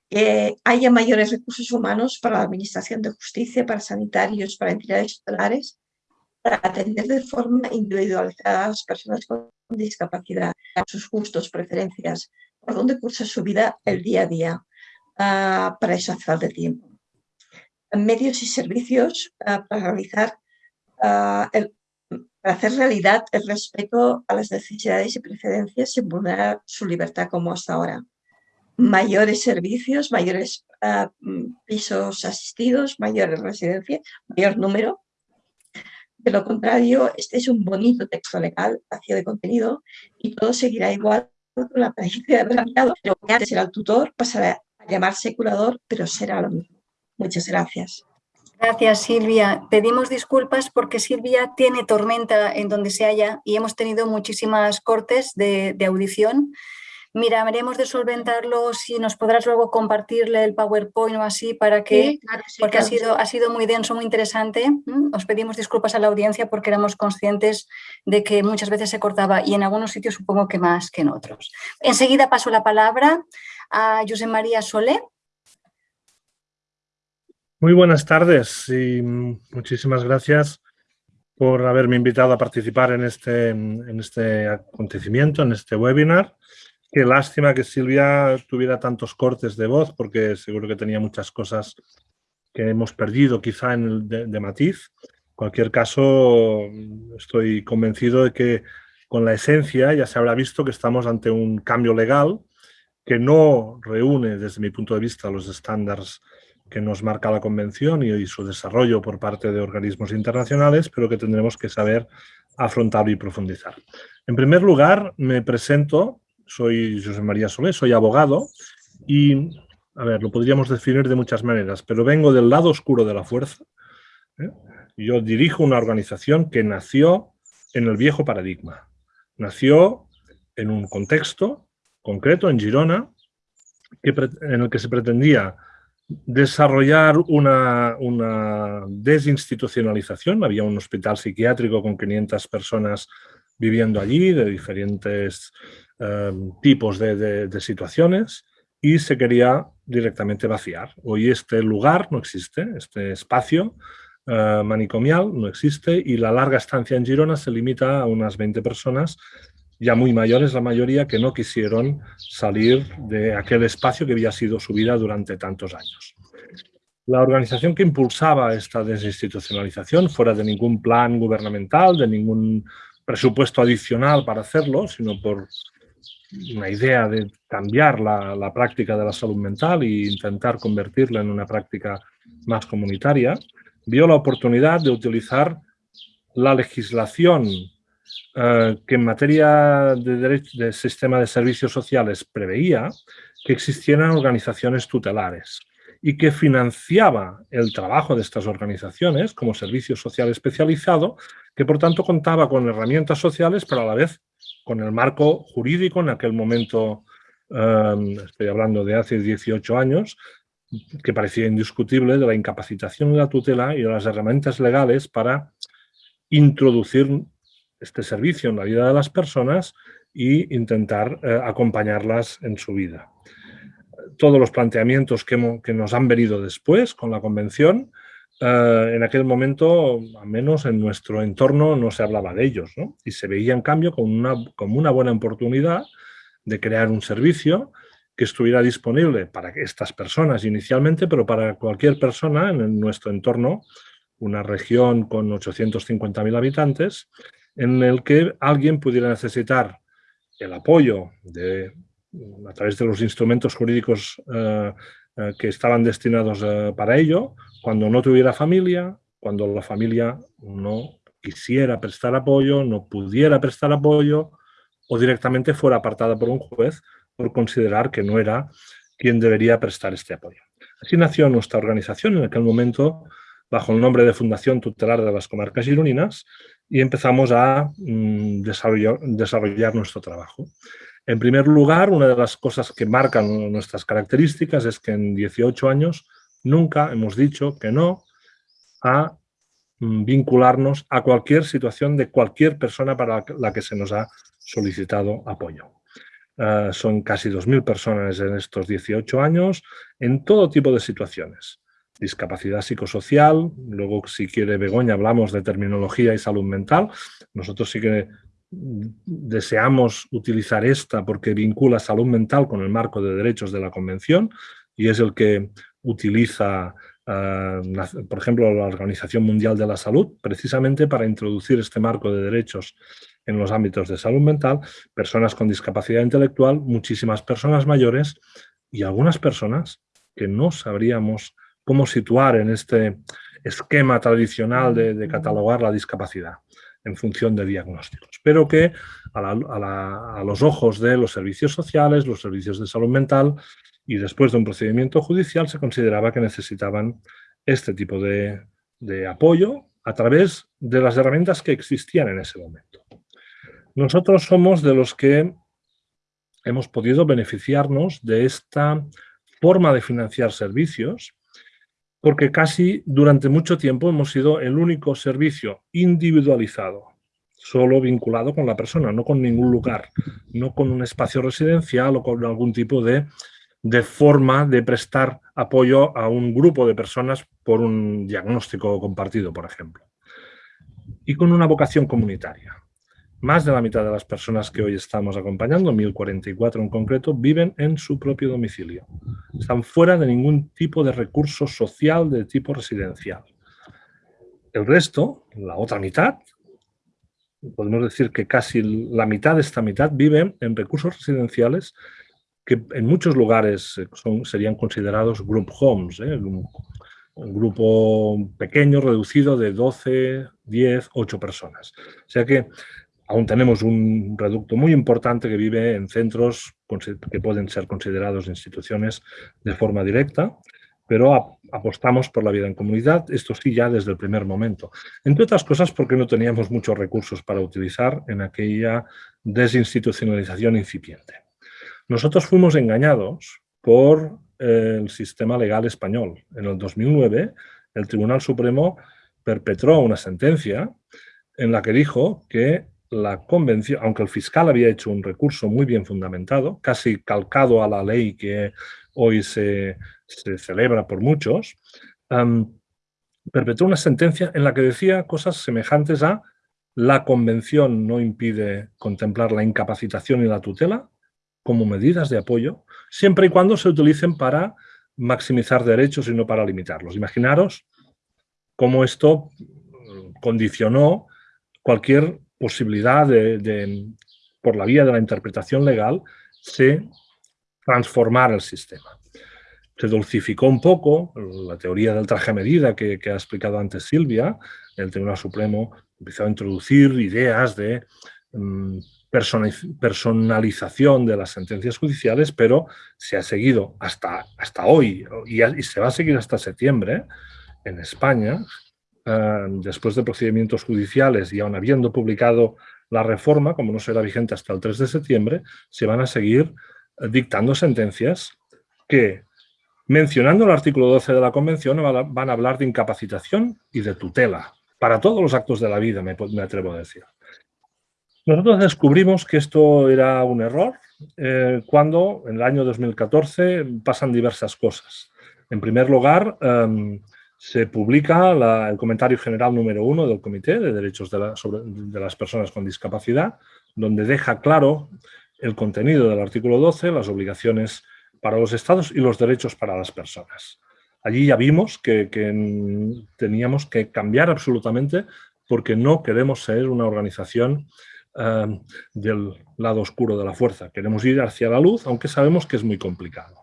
que haya mayores recursos humanos para la Administración de Justicia, para sanitarios, para entidades tutelares, para atender de forma individualizada a las personas con discapacidad, sus gustos, preferencias, por dónde cursa su vida el día a día. Uh, para eso hace falta tiempo. Medios y servicios uh, para realizar uh, el, para hacer realidad el respeto a las necesidades y preferencias sin vulnerar su libertad como hasta ahora. Mayores servicios, mayores pisos asistidos, mayores residencias, mayor número, de lo contrario, este es un bonito texto legal, vacío de contenido, y todo seguirá igual con la apariencia de mirado, pero antes era el tutor, pasará a llamarse curador, pero será lo mismo. Muchas gracias. Gracias, Silvia. Pedimos disculpas porque Silvia tiene tormenta en donde se halla y hemos tenido muchísimas cortes de, de audición miraremos de solventarlo si nos podrás luego compartirle el PowerPoint o así para que, porque ha, sido, ha sido muy denso, muy interesante. Os pedimos disculpas a la audiencia porque éramos conscientes de que muchas veces se cortaba y en algunos sitios supongo que más que en otros. Enseguida paso la palabra a José María Solé. Muy buenas tardes y muchísimas gracias por haberme invitado a participar en este, en este acontecimiento, en este webinar. Qué lástima que Silvia tuviera tantos cortes de voz, porque seguro que tenía muchas cosas que hemos perdido quizá en el de, matiz. En cualquier caso, estoy convencido de que con la esencia ya se habrá visto que estamos ante un cambio legal que no reúne, desde mi punto de vista, los estándares que nos marca la Convención y, y su desarrollo por parte de organismos internacionales, pero que tendremos que saber afrontar y profundizar. En primer lugar, me presento soy José María Solé, soy abogado y, a ver, lo podríamos definir de muchas maneras, pero vengo del lado oscuro de la fuerza. ¿eh? Yo dirijo una organización que nació en el viejo paradigma. Nació en un contexto concreto, en Girona, en el que se pretendía desarrollar una, desinstitucionalización. Había un hospital psiquiátrico con 500 personas viviendo allí, de diferentes eh, tipos de, situaciones, y se quería directamente vaciar. Hoy este lugar no existe, este espacio eh, manicomial no existe, y la larga estancia en Girona se limita a unas 20 personas ya muy mayores la mayoría, que no quisieron salir de aquel espacio que había sido su vida durante tantos años. La organización que impulsaba esta desinstitucionalización, fuera de ningún plan gubernamental, de ningún presupuesto adicional para hacerlo, sino por una idea de cambiar la, la práctica de la salud mental e intentar convertirla en una práctica más comunitaria, vio la oportunidad de utilizar la legislación eh, que en materia de, derecho, de sistema de servicios sociales preveía que existieran organizaciones tutelares y que financiaba el trabajo de estas organizaciones como servicio social especializado, que por tanto contaba con herramientas sociales, pero a la vez con el marco jurídico en aquel momento, eh, estoy hablando de hace 18 años, que parecía indiscutible de la incapacitación de la tutela y de las herramientas legales para introducir este servicio en la vida de las personas e intentar eh, acompañarlas en su vida. Todos los planteamientos que, nos han venido después con la convención, eh, en aquel momento, al menos en nuestro entorno, no se hablaba de ellos. Y se veía, en cambio, como una, como una buena oportunidad de crear un servicio que estuviera disponible para estas personas inicialmente, pero para cualquier persona en nuestro entorno, una región con 850.000 habitantes, en el que alguien pudiera necesitar el apoyo de, a través de los instrumentos jurídicos eh, eh, que estaban destinados eh, para ello, cuando no tuviera familia, cuando la familia no quisiera prestar apoyo, no pudiera prestar apoyo o directamente fuera apartada por un juez por considerar que no era quien debería prestar este apoyo. Así nació nuestra organización en aquel momento bajo el nombre de Fundación Tutelar de las Comarcas Gironinas y empezamos a mm, desarrollar, nuestro trabajo. En primer lugar, una de las cosas que marcan nuestras características es que en 18 años nunca hemos dicho que no a mm, vincularnos a cualquier situación de cualquier persona para la que se nos ha solicitado apoyo. Ah, son casi 2.000 personas en estos 18 años en todo tipo de situaciones discapacidad psicosocial, luego si quiere Begoña hablamos de terminología y salud mental, nosotros sí que deseamos utilizar esta porque vincula salud mental con el marco de derechos de la Convención y es el que utiliza, ah, por ejemplo, la Organización Mundial de la Salud, precisamente para introducir este marco de derechos en los ámbitos de salud mental, personas con discapacidad intelectual, muchísimas personas mayores y algunas personas que no sabríamos cómo situar en este esquema tradicional de, catalogar la discapacidad en función de diagnósticos, pero que a, los ojos de los servicios sociales, los servicios de salud mental y después de un procedimiento judicial se consideraba que necesitaban este tipo de, de apoyo a través de las herramientas que existían en ese momento. Nosotros somos de los que hemos podido beneficiarnos de esta forma de financiar servicios porque casi durante mucho tiempo hemos sido el único servicio individualizado, solo vinculado con la persona, no con ningún lugar, no con un espacio residencial o con algún tipo de, de forma de prestar apoyo a un grupo de personas por un diagnóstico compartido, por ejemplo. Y con una vocación comunitaria. Más de la mitad de las personas que hoy estamos acompañando, 1044 en concreto, viven en su propio domicilio. Están fuera de ningún tipo de recurso social de tipo residencial. El resto, la otra mitad, podemos decir que casi la mitad de esta mitad viven en recursos residenciales que en muchos lugares son, serían considerados group homes, ¿eh? un grupo pequeño, reducido de 12, 10, 8 personas. O sea que aún tenemos un reducto muy importante que vive en centros que pueden ser considerados instituciones de forma directa, pero apostamos por la vida en comunidad, esto sí ya desde el primer momento. Entre otras cosas porque no teníamos muchos recursos para utilizar en aquella desinstitucionalización incipiente. Nosotros fuimos engañados por el sistema legal español. En el 2009, el Tribunal Supremo perpetró una sentencia en la que dijo que la convención, aunque el fiscal había hecho un recurso muy bien fundamentado, casi calcado a la ley que hoy se, celebra por muchos, perpetró una sentencia en la que decía cosas semejantes a la convención no impide contemplar la incapacitación y la tutela como medidas de apoyo, siempre y cuando se utilicen para maximizar derechos y no para limitarlos. Imaginaros cómo esto condicionó cualquier posibilidad de, por la vía de la interpretación legal, se transformar el sistema. Se dulcificó un poco la teoría del traje a medida que, ha explicado antes Silvia. El Tribunal Supremo empezó a introducir ideas de mm, personalización de las sentencias judiciales, pero se ha seguido hasta, hasta hoy y, y se va a seguir hasta septiembre en España después de procedimientos judiciales y aún habiendo publicado la reforma, como no será vigente hasta el 3 de septiembre, se van a seguir eh, dictando sentencias que, mencionando el artículo 12 de la Convención, van a hablar de incapacitación y de tutela, para todos los actos de la vida, me, atrevo a decir. Nosotros descubrimos que esto era un error eh, cuando, en el año 2014, pasan diversas cosas. En primer lugar, em, se publica el comentario general número uno del Comité de Derechos de, las Personas con Discapacidad, donde deja claro el contenido del artículo 12, las obligaciones para los estados y los derechos para las personas. Allí ya vimos que, teníamos que cambiar absolutamente porque no queremos ser una organización eh, del lado oscuro de la fuerza. Queremos ir hacia la luz, aunque sabemos que es muy complicado.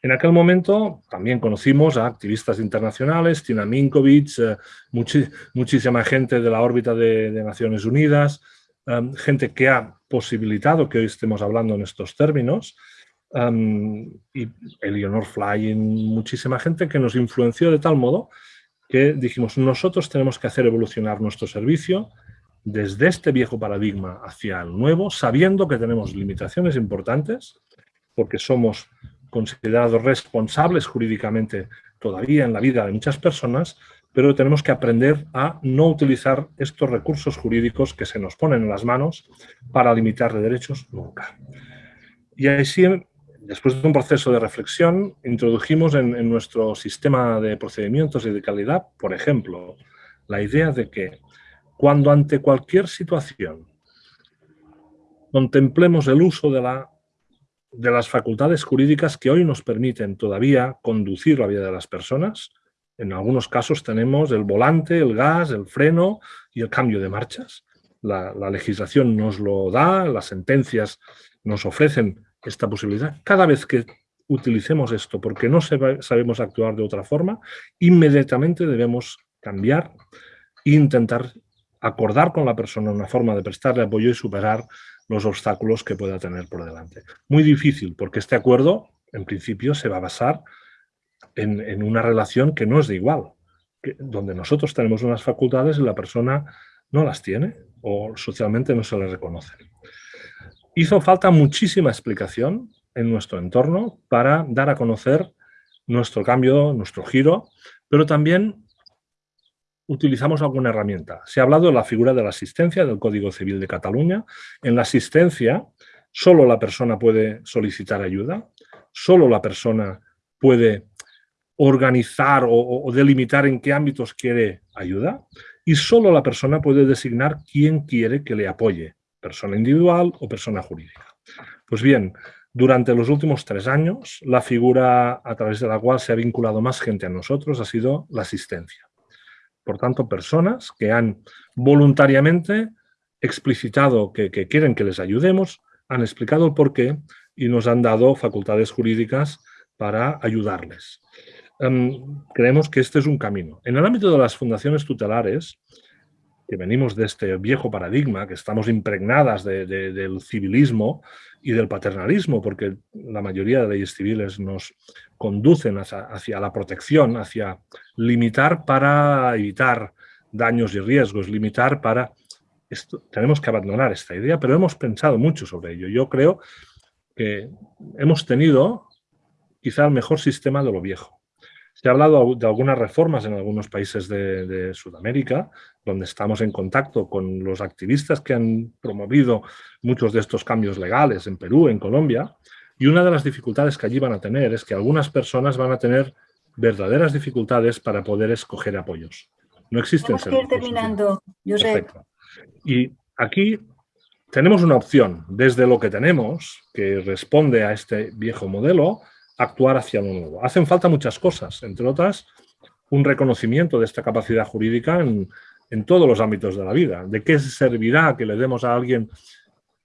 En aquel momento también conocimos a activistas internacionales, Tina Minkovic, eh, muchísima gente de la órbita de, Naciones Unidas, em, gente que ha posibilitado que hoy estemos hablando en estos términos, em, y Eleanor Flying, muchísima gente que nos influenció de tal modo que dijimos, nosotros tenemos que hacer evolucionar nuestro servicio desde este viejo paradigma hacia el nuevo, sabiendo que tenemos limitaciones importantes, porque somos considerados responsables jurídicamente todavía en la vida de muchas personas, pero tenemos que aprender a no utilizar estos recursos jurídicos que se nos ponen en las manos para limitar derechos nunca. Y así, después de un proceso de reflexión, introdujimos en, en nuestro sistema de procedimientos y de calidad, por ejemplo, la idea de que cuando ante cualquier situación contemplemos el uso de la de las facultades jurídicas que hoy nos permiten todavía conducir la vida de las personas. En algunos casos tenemos el volante, el gas, el freno y el cambio de marchas. La, legislación nos lo da, las sentencias nos ofrecen esta posibilidad. Cada vez que utilicemos esto porque no sabemos actuar de otra forma, inmediatamente debemos cambiar e intentar acordar con la persona una forma de prestarle apoyo y superar los obstáculos que pueda tener por delante. Muy difícil, porque este acuerdo, en principio, se va a basar en, una relación que no es de igual, donde nosotros tenemos unas facultades y la persona no las tiene o socialmente no se le reconoce. Hizo falta muchísima explicación en nuestro entorno para dar a conocer nuestro cambio, nuestro giro, pero también utilizamos alguna herramienta. Se ha hablado de la figura de la asistencia del Código Civil de Cataluña. En la asistencia, solo la persona puede solicitar ayuda, solo la persona puede organizar o, delimitar en qué ámbitos quiere ayuda y solo la persona puede designar quién quiere que le apoye, persona individual o persona jurídica. Pues bien, durante los últimos tres años, la figura a través de la cual se ha vinculado más gente a nosotros ha sido la asistencia. Por tanto, personas que han voluntariamente explicitado que, quieren que les ayudemos, han explicado el porqué y nos han dado facultades jurídicas para ayudarles. Em, creemos que este es un camino. En el ámbito de las fundaciones tutelares, que venimos de este viejo paradigma, que estamos impregnadas del civilismo y del paternalismo, porque la mayoría de leyes civiles nos conducen hacia, la protección, hacia limitar para evitar daños y riesgos, limitar para... Tenemos que abandonar esta idea, pero hemos pensado mucho sobre ello. Yo creo que hemos tenido quizá el mejor sistema de lo viejo. Se ha hablado de algunas reformas en algunos países de, Sudamérica, donde estamos en contacto con los activistas que han promovido muchos de estos cambios legales en Perú, en Colombia, y una de las dificultades que allí van a tener es que algunas personas van a tener verdaderas dificultades para poder escoger apoyos. No existen Tenemos terminando, Y aquí tenemos una opción, desde lo que tenemos, que responde a este viejo modelo, actuar hacia lo nuevo. Hacen falta muchas cosas, entre otras, un reconocimiento de esta capacidad jurídica en, todos los ámbitos de la vida. ¿De qué servirá que le demos a alguien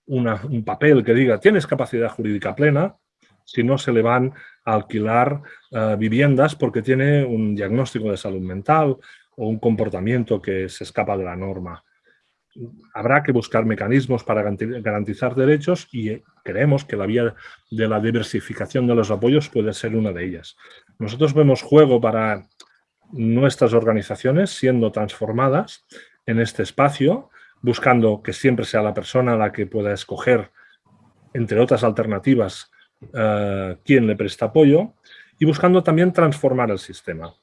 un papel que diga tienes capacidad jurídica plena si no se le van a alquilar eh, viviendas porque tiene un diagnóstico de salud mental o un comportamiento que se escapa de la norma? Habrá que buscar mecanismos para garantizar derechos y creemos que la vía de la diversificación de los apoyos puede ser una de ellas. Nosotros vemos juego para nuestras organizaciones siendo transformadas en este espacio, buscando que siempre sea la persona la que pueda escoger, entre otras alternativas, eh, quién le presta apoyo y buscando también transformar el sistema.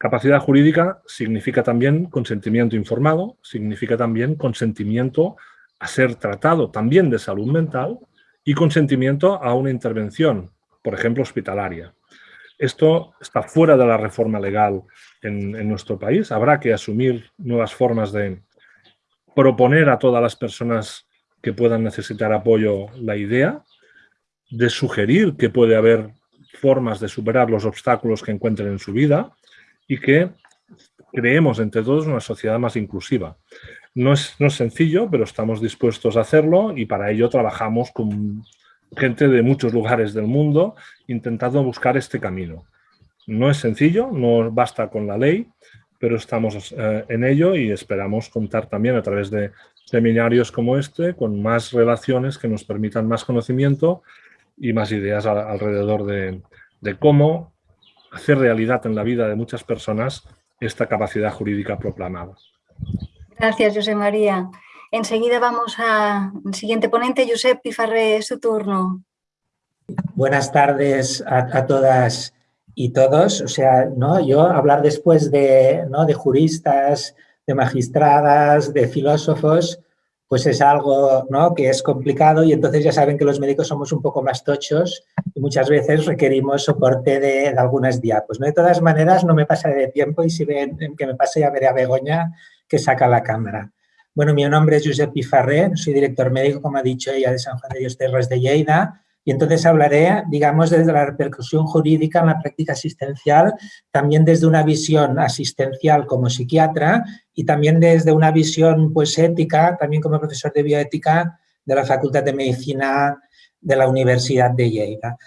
Capacidad jurídica significa también consentimiento informado, significa también consentimiento a ser tratado también de salud mental y consentimiento a una intervención, por ejemplo, hospitalaria. Esto está fuera de la reforma legal en, nuestro país. Habrá que asumir nuevas formas de proponer a todas las personas que puedan necesitar apoyo la idea, de sugerir que puede haber formas de superar los obstáculos que encuentren en su vida, y que creemos entre todos una sociedad más inclusiva. No es, no es sencillo, pero estamos dispuestos a hacerlo y para ello trabajamos con gente de muchos lugares del mundo intentando buscar este camino. No es sencillo, no basta con la ley, pero estamos eh, en ello y esperamos contar también a través de seminarios como este con más relaciones que nos permitan más conocimiento y más ideas alrededor de, de cómo hacer realidad en la vida de muchas personas esta capacidad jurídica proclamada. Gracias, José María. Enseguida vamos al siguiente ponente, Josep Pifarré, es su turno. Buenas tardes a, todas y todos. O sea, ¿no? yo hablar después de, ¿no? de juristas, de magistradas, de filósofos, pues es algo ¿no? que es complicado y entonces ya saben que los médicos somos un poco más tochos y muchas veces requerimos soporte de, algunas diapos. ¿no? De todas maneras, no me pasaré de tiempo y si ven que me pase ya veré a Begoña que saca la cámara. Bueno, mi nombre es Josep Pifarré, soy director médico, como ha dicho ella, de San Juan de Dios Terras de Lleida y entonces hablaré, digamos, desde la repercusión jurídica en la práctica asistencial, también desde una visión asistencial como psiquiatra y también desde una visión pues, ética, también como profesor de bioética de la Facultad de Medicina de la Universidad de Lleida.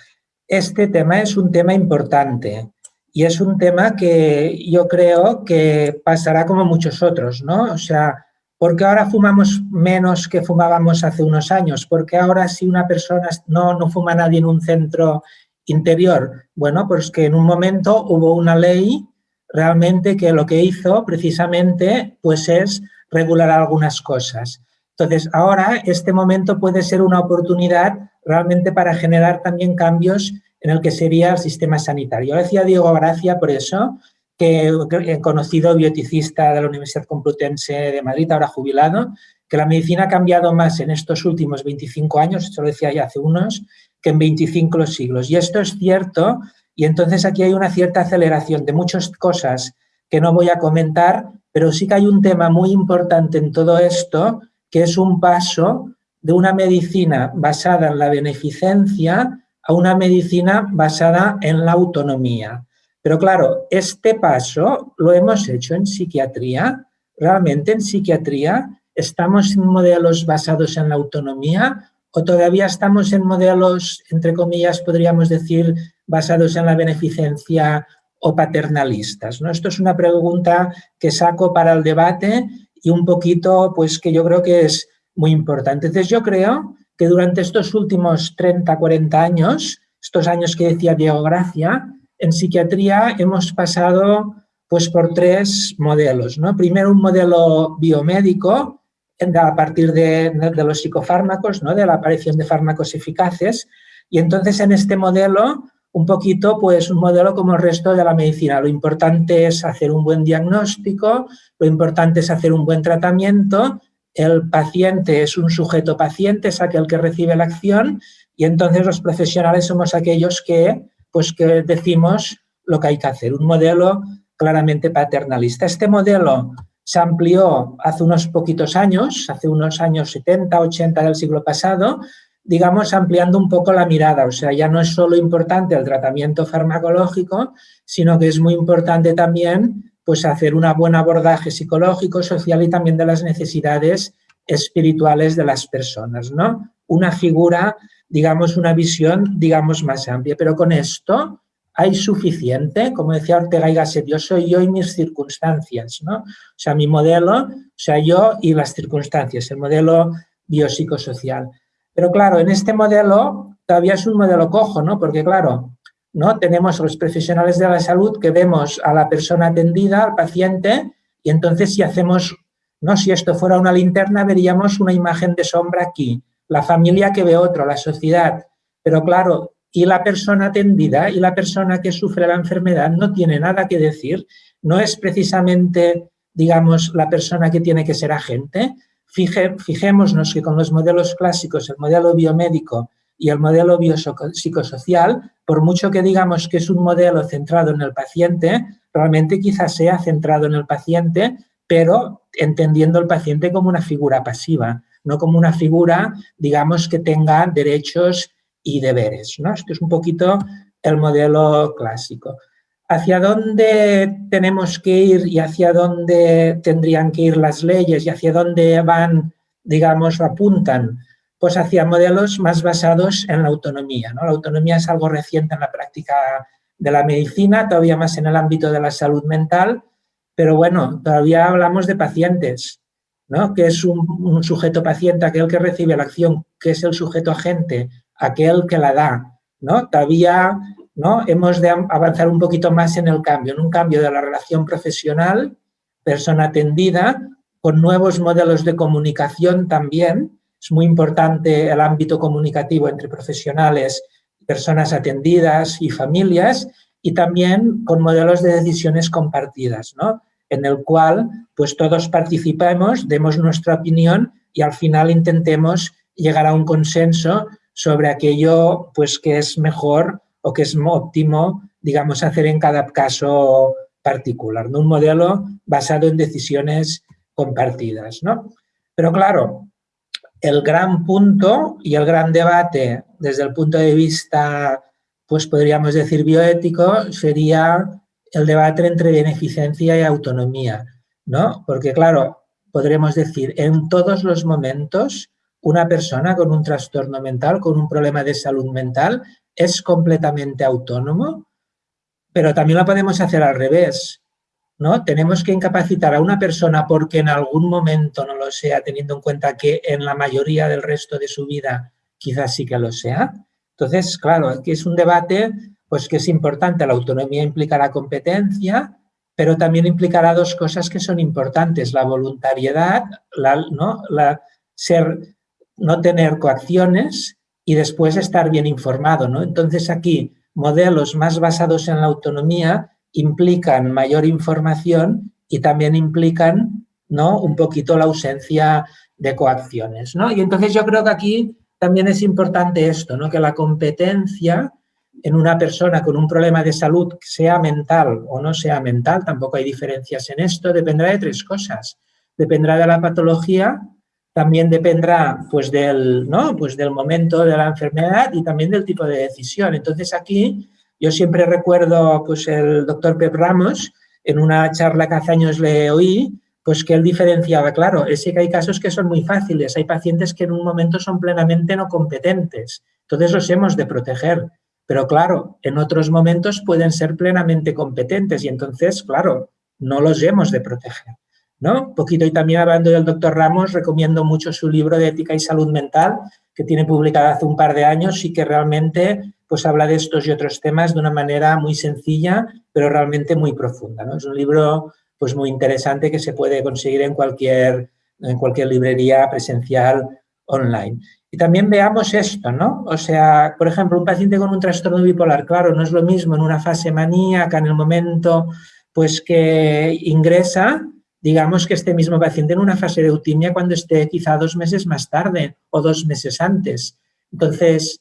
Este tema es un tema importante y es un tema que yo creo que pasará como muchos otros, ¿no? O sea, ¿Por qué ahora fumamos menos que fumábamos hace unos años? ¿Por qué ahora si una persona no, no fuma nadie en un centro interior? Bueno, pues que en un momento hubo una ley realmente que lo que hizo precisamente pues es regular algunas cosas. Entonces, ahora este momento puede ser una oportunidad realmente para generar también cambios en el que sería el sistema sanitario. Decía Diego Gracia por eso, que conocido bioticista de la Universidad Complutense de Madrid, ahora jubilado, que la medicina ha cambiado más en estos últimos 25 años, esto lo decía ya hace unos, que en 25 siglos. Y esto es cierto, y entonces aquí hay una cierta aceleración de muchas cosas que no voy a comentar, pero sí que hay un tema muy importante en todo esto, que es un paso de una medicina basada en la beneficencia a una medicina basada en la autonomía. Pero claro, este paso lo hemos hecho en psiquiatría. Realmente en psiquiatría estamos en modelos basados en la autonomía o todavía estamos en modelos, entre comillas, podríamos decir, basados en la beneficencia o paternalistas. ¿no? Esto es una pregunta que saco para el debate y un poquito, pues que yo creo que es muy importante. Entonces yo creo que durante estos últimos 30, 40 años, estos años que decía Diego Gracia, en psiquiatría hemos pasado pues, por tres modelos. ¿no? Primero un modelo biomédico, a partir de, los psicofármacos, ¿no? de la aparición de fármacos eficaces, y entonces en este modelo un poquito pues un modelo como el resto de la medicina. Lo importante es hacer un buen diagnóstico, lo importante es hacer un buen tratamiento, el paciente es un sujeto paciente, es aquel que recibe la acción y entonces los profesionales somos aquellos que, pues, que decimos lo que hay que hacer. Un modelo claramente paternalista. Este modelo se amplió hace unos poquitos años, hace unos años 70, 80 del siglo pasado, digamos, ampliando un poco la mirada. O sea, ya no es solo importante el tratamiento farmacológico, sino que es muy importante también pues, hacer un buen abordaje psicológico, social y también de las necesidades espirituales de las personas, ¿no? Una figura, digamos, una visión, digamos, más amplia. Pero con esto hay suficiente, como decía Ortega y Gasset, yo soy yo y mis circunstancias, ¿no? O sea, mi modelo, o sea, yo y las circunstancias, el modelo biopsicosocial. Pero claro, en este modelo todavía es un modelo cojo, ¿no? Porque claro, ¿no? Tenemos los profesionales de la salud que vemos a la persona atendida, al paciente, y entonces si hacemos, ¿no? Si esto fuera una linterna, veríamos una imagen de sombra aquí, la familia que ve otro, la sociedad. Pero claro, y la persona atendida y la persona que sufre la enfermedad no tiene nada que decir, no es precisamente, digamos, la persona que tiene que ser agente, fijémonos que con los modelos clásicos, el modelo biomédico y el modelo biopsicosocial, por mucho que digamos que es un modelo centrado en el paciente, realmente quizás sea centrado en el paciente, pero entendiendo al paciente como una figura pasiva, no como una figura, digamos, que tenga derechos y deberes. ¿no? Esto es un poquito el modelo clásico hacia dónde tenemos que ir y hacia dónde tendrían que ir las leyes y hacia dónde van, digamos, apuntan, pues hacia modelos más basados en la autonomía. ¿no? La autonomía es algo reciente en la práctica de la medicina, todavía más en el ámbito de la salud mental, pero bueno, todavía hablamos de pacientes, ¿no? que es un, sujeto paciente, aquel que recibe la acción, que es el sujeto agente, aquel que la da. ¿no? Todavía ¿no? Hemos de avanzar un poquito más en el cambio, en un cambio de la relación profesional, persona atendida, con nuevos modelos de comunicación también. Es muy importante el ámbito comunicativo entre profesionales, personas atendidas y familias, y también con modelos de decisiones compartidas, ¿no? En el cual pues todos participemos, demos nuestra opinión y al final intentemos llegar a un consenso sobre aquello pues, que es mejor o que es óptimo, digamos, hacer en cada caso particular, un modelo basado en decisiones compartidas. ¿no? Pero claro, el gran punto y el gran debate desde el punto de vista, pues podríamos decir bioético, sería el debate entre beneficencia y autonomía, ¿no? Porque claro, podremos decir, en todos los momentos, una persona con un trastorno mental, con un problema de salud mental, es completamente autónomo, pero también lo podemos hacer al revés. ¿no? Tenemos que incapacitar a una persona porque en algún momento no lo sea, teniendo en cuenta que en la mayoría del resto de su vida quizás sí que lo sea. Entonces, claro, aquí es un debate pues que es importante. La autonomía implica la competencia, pero también implicará dos cosas que son importantes. La voluntariedad, ¿no? la, ser, no tener coacciones y después estar bien informado. ¿no? Entonces aquí modelos más basados en la autonomía implican mayor información y también implican ¿no? un poquito la ausencia de coacciones. ¿no? Y entonces yo creo que aquí también es importante esto, ¿no? que la competencia en una persona con un problema de salud, sea mental o no sea mental, tampoco hay diferencias en esto, dependerá de tres cosas. Dependerá de la patología, también dependerá pues del, ¿no? pues del momento de la enfermedad y también del tipo de decisión. Entonces aquí yo siempre recuerdo pues el doctor Pep Ramos, en una charla que hace años le oí, pues que él diferenciaba, claro, es que hay casos que son muy fáciles, hay pacientes que en un momento son plenamente no competentes, entonces los hemos de proteger, pero claro, en otros momentos pueden ser plenamente competentes y entonces, claro, no los hemos de proteger. ¿no? Un poquito y también hablando del doctor Ramos, recomiendo mucho su libro de ética y salud mental, que tiene publicado hace un par de años y que realmente pues habla de estos y otros temas de una manera muy sencilla, pero realmente muy profunda, ¿no? Es un libro pues muy interesante que se puede conseguir en cualquier, en cualquier librería presencial online. Y también veamos esto, ¿no? O sea, por ejemplo, un paciente con un trastorno bipolar, claro, no es lo mismo en una fase maníaca, en el momento pues que ingresa, digamos que este mismo paciente en una fase de eutimia cuando esté quizá dos meses más tarde o dos meses antes. Entonces,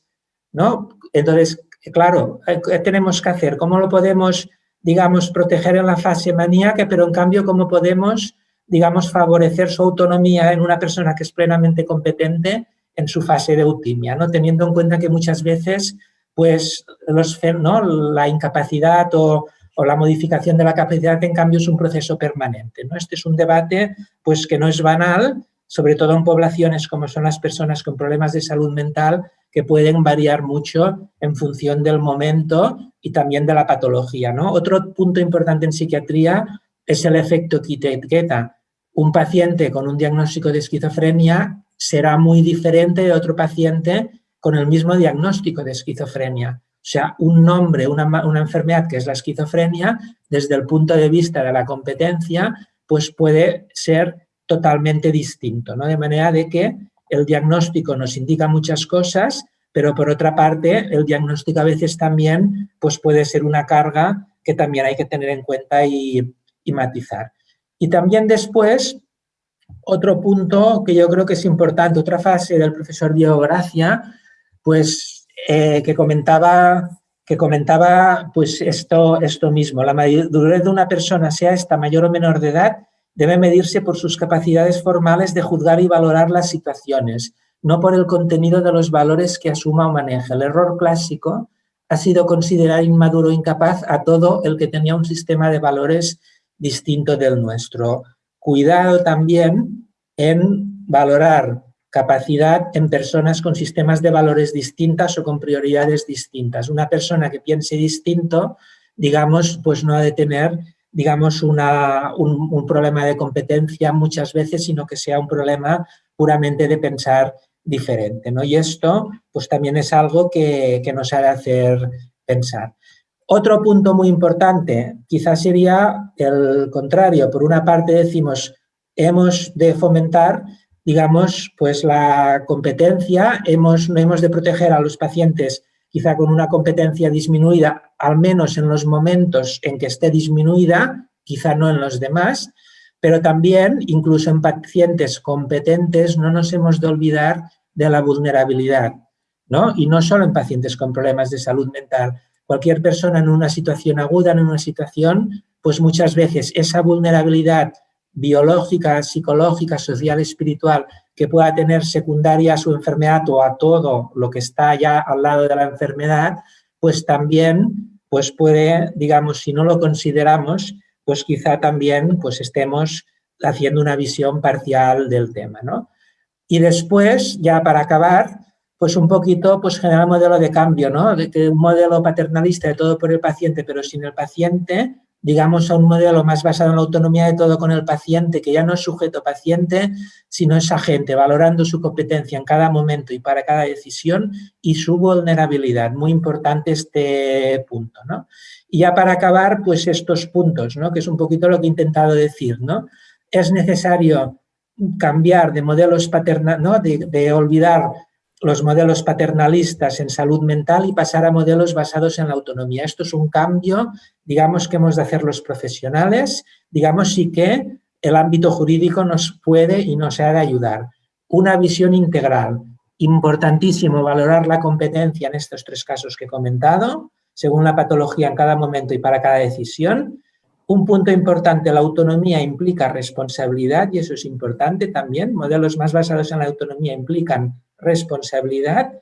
¿no? Entonces, claro, ¿qué tenemos que hacer? ¿Cómo lo podemos, digamos, proteger en la fase maníaca, pero en cambio, cómo podemos, digamos, favorecer su autonomía en una persona que es plenamente competente en su fase de eutimia, ¿no? teniendo en cuenta que muchas veces pues, los, ¿no? la incapacidad o, la modificación de la capacidad en cambio es un proceso permanente. ¿no? Este es un debate pues, que no es banal, sobre todo en poblaciones como son las personas con problemas de salud mental, que pueden variar mucho en función del momento y también de la patología. ¿no? Otro punto importante en psiquiatría es el efecto quita-etiqueta. Un paciente con un diagnóstico de esquizofrenia será muy diferente de otro paciente con el mismo diagnóstico de esquizofrenia. O sea, un nombre, una, enfermedad que es la esquizofrenia, desde el punto de vista de la competencia, pues puede ser totalmente distinto, ¿no? De manera de que el diagnóstico nos indica muchas cosas, pero por otra parte, el diagnóstico a veces también pues puede ser una carga que también hay que tener en cuenta y, y matizar. Y también después, otro punto que yo creo que es importante, otra fase del profesor Diego Gracia, pues eh, que comentaba, que comentaba pues esto, esto mismo, la madurez de una persona, sea esta mayor o menor de edad, debe medirse por sus capacidades formales de juzgar y valorar las situaciones, no por el contenido de los valores que asuma o maneja. El error clásico ha sido considerar inmaduro o incapaz a todo el que tenía un sistema de valores distinto del nuestro cuidado también en valorar capacidad en personas con sistemas de valores distintas o con prioridades distintas. Una persona que piense distinto, digamos, pues no ha de tener, digamos, un, problema de competencia muchas veces, sino que sea un problema puramente de pensar diferente. ¿no? Y esto, pues también es algo que, que nos ha de hacer pensar. Otro punto muy importante quizás sería el contrario. Por una parte decimos, hemos de fomentar, digamos, pues la competencia, hemos, no hemos de proteger a los pacientes quizá con una competencia disminuida, al menos en los momentos en que esté disminuida, quizá no en los demás, pero también, incluso en pacientes competentes, no nos hemos de olvidar de la vulnerabilidad, ¿no? Y no solo en pacientes con problemas de salud mental, cualquier persona en una situación aguda, en una situación, pues muchas veces esa vulnerabilidad biológica, psicológica, social, espiritual, que pueda tener secundaria a su enfermedad o a todo lo que está ya al lado de la enfermedad, pues también pues puede, digamos, si no lo consideramos, pues quizá también pues estemos haciendo una visión parcial del tema. ¿no? Y después, ya para acabar, pues un poquito pues generar modelo de cambio, ¿no? De un modelo paternalista de todo por el paciente, pero sin el paciente, digamos a un modelo más basado en la autonomía de todo con el paciente, que ya no es sujeto paciente, sino es agente, valorando su competencia en cada momento y para cada decisión y su vulnerabilidad. Muy importante este punto, ¿no? Y ya para acabar, pues estos puntos, ¿no? Que es un poquito lo que he intentado decir, ¿no? Es necesario cambiar de modelos paternales, ¿no? De olvidar los modelos paternalistas en salud mental y pasar a modelos basados en la autonomía. Esto es un cambio, digamos, que hemos de hacer los profesionales, digamos, sí que el ámbito jurídico nos puede y nos ha de ayudar. Una visión integral, importantísimo valorar la competencia en estos tres casos que he comentado, según la patología en cada momento y para cada decisión. Un punto importante, la autonomía implica responsabilidad y eso es importante también. Modelos más basados en la autonomía implican responsabilidad,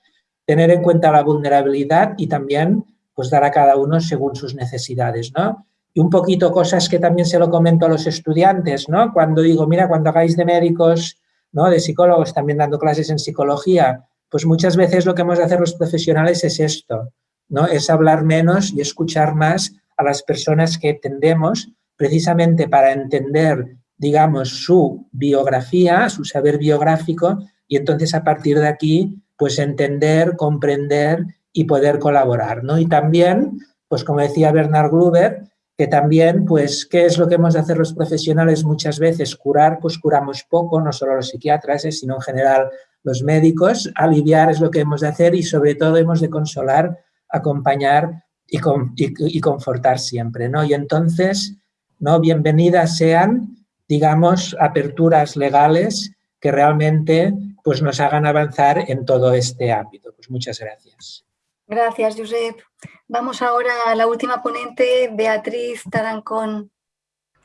tener en cuenta la vulnerabilidad y también pues dar a cada uno según sus necesidades, ¿no? Y un poquito cosas que también se lo comento a los estudiantes, ¿no? Cuando digo, mira, cuando hagáis de médicos, ¿no? De psicólogos, también dando clases en psicología, pues muchas veces lo que hemos de hacer los profesionales es esto, ¿no? Es hablar menos y escuchar más a las personas que tendemos precisamente para entender, digamos, su biografía, su saber biográfico y entonces a partir de aquí, pues entender, comprender y poder colaborar, ¿no? Y también, pues como decía Bernard Gruber, que también, pues, ¿qué es lo que hemos de hacer los profesionales muchas veces? Curar, pues curamos poco, no solo los psiquiatras, eh, sino en general los médicos, aliviar es lo que hemos de hacer y sobre todo hemos de consolar, acompañar y, confortar siempre. ¿no? Y entonces, ¿no? bienvenidas sean, digamos, aperturas legales que realmente pues, nos hagan avanzar en todo este ámbito. Pues muchas gracias. Gracias, Josep. Vamos ahora a la última ponente, Beatriz Tarancón.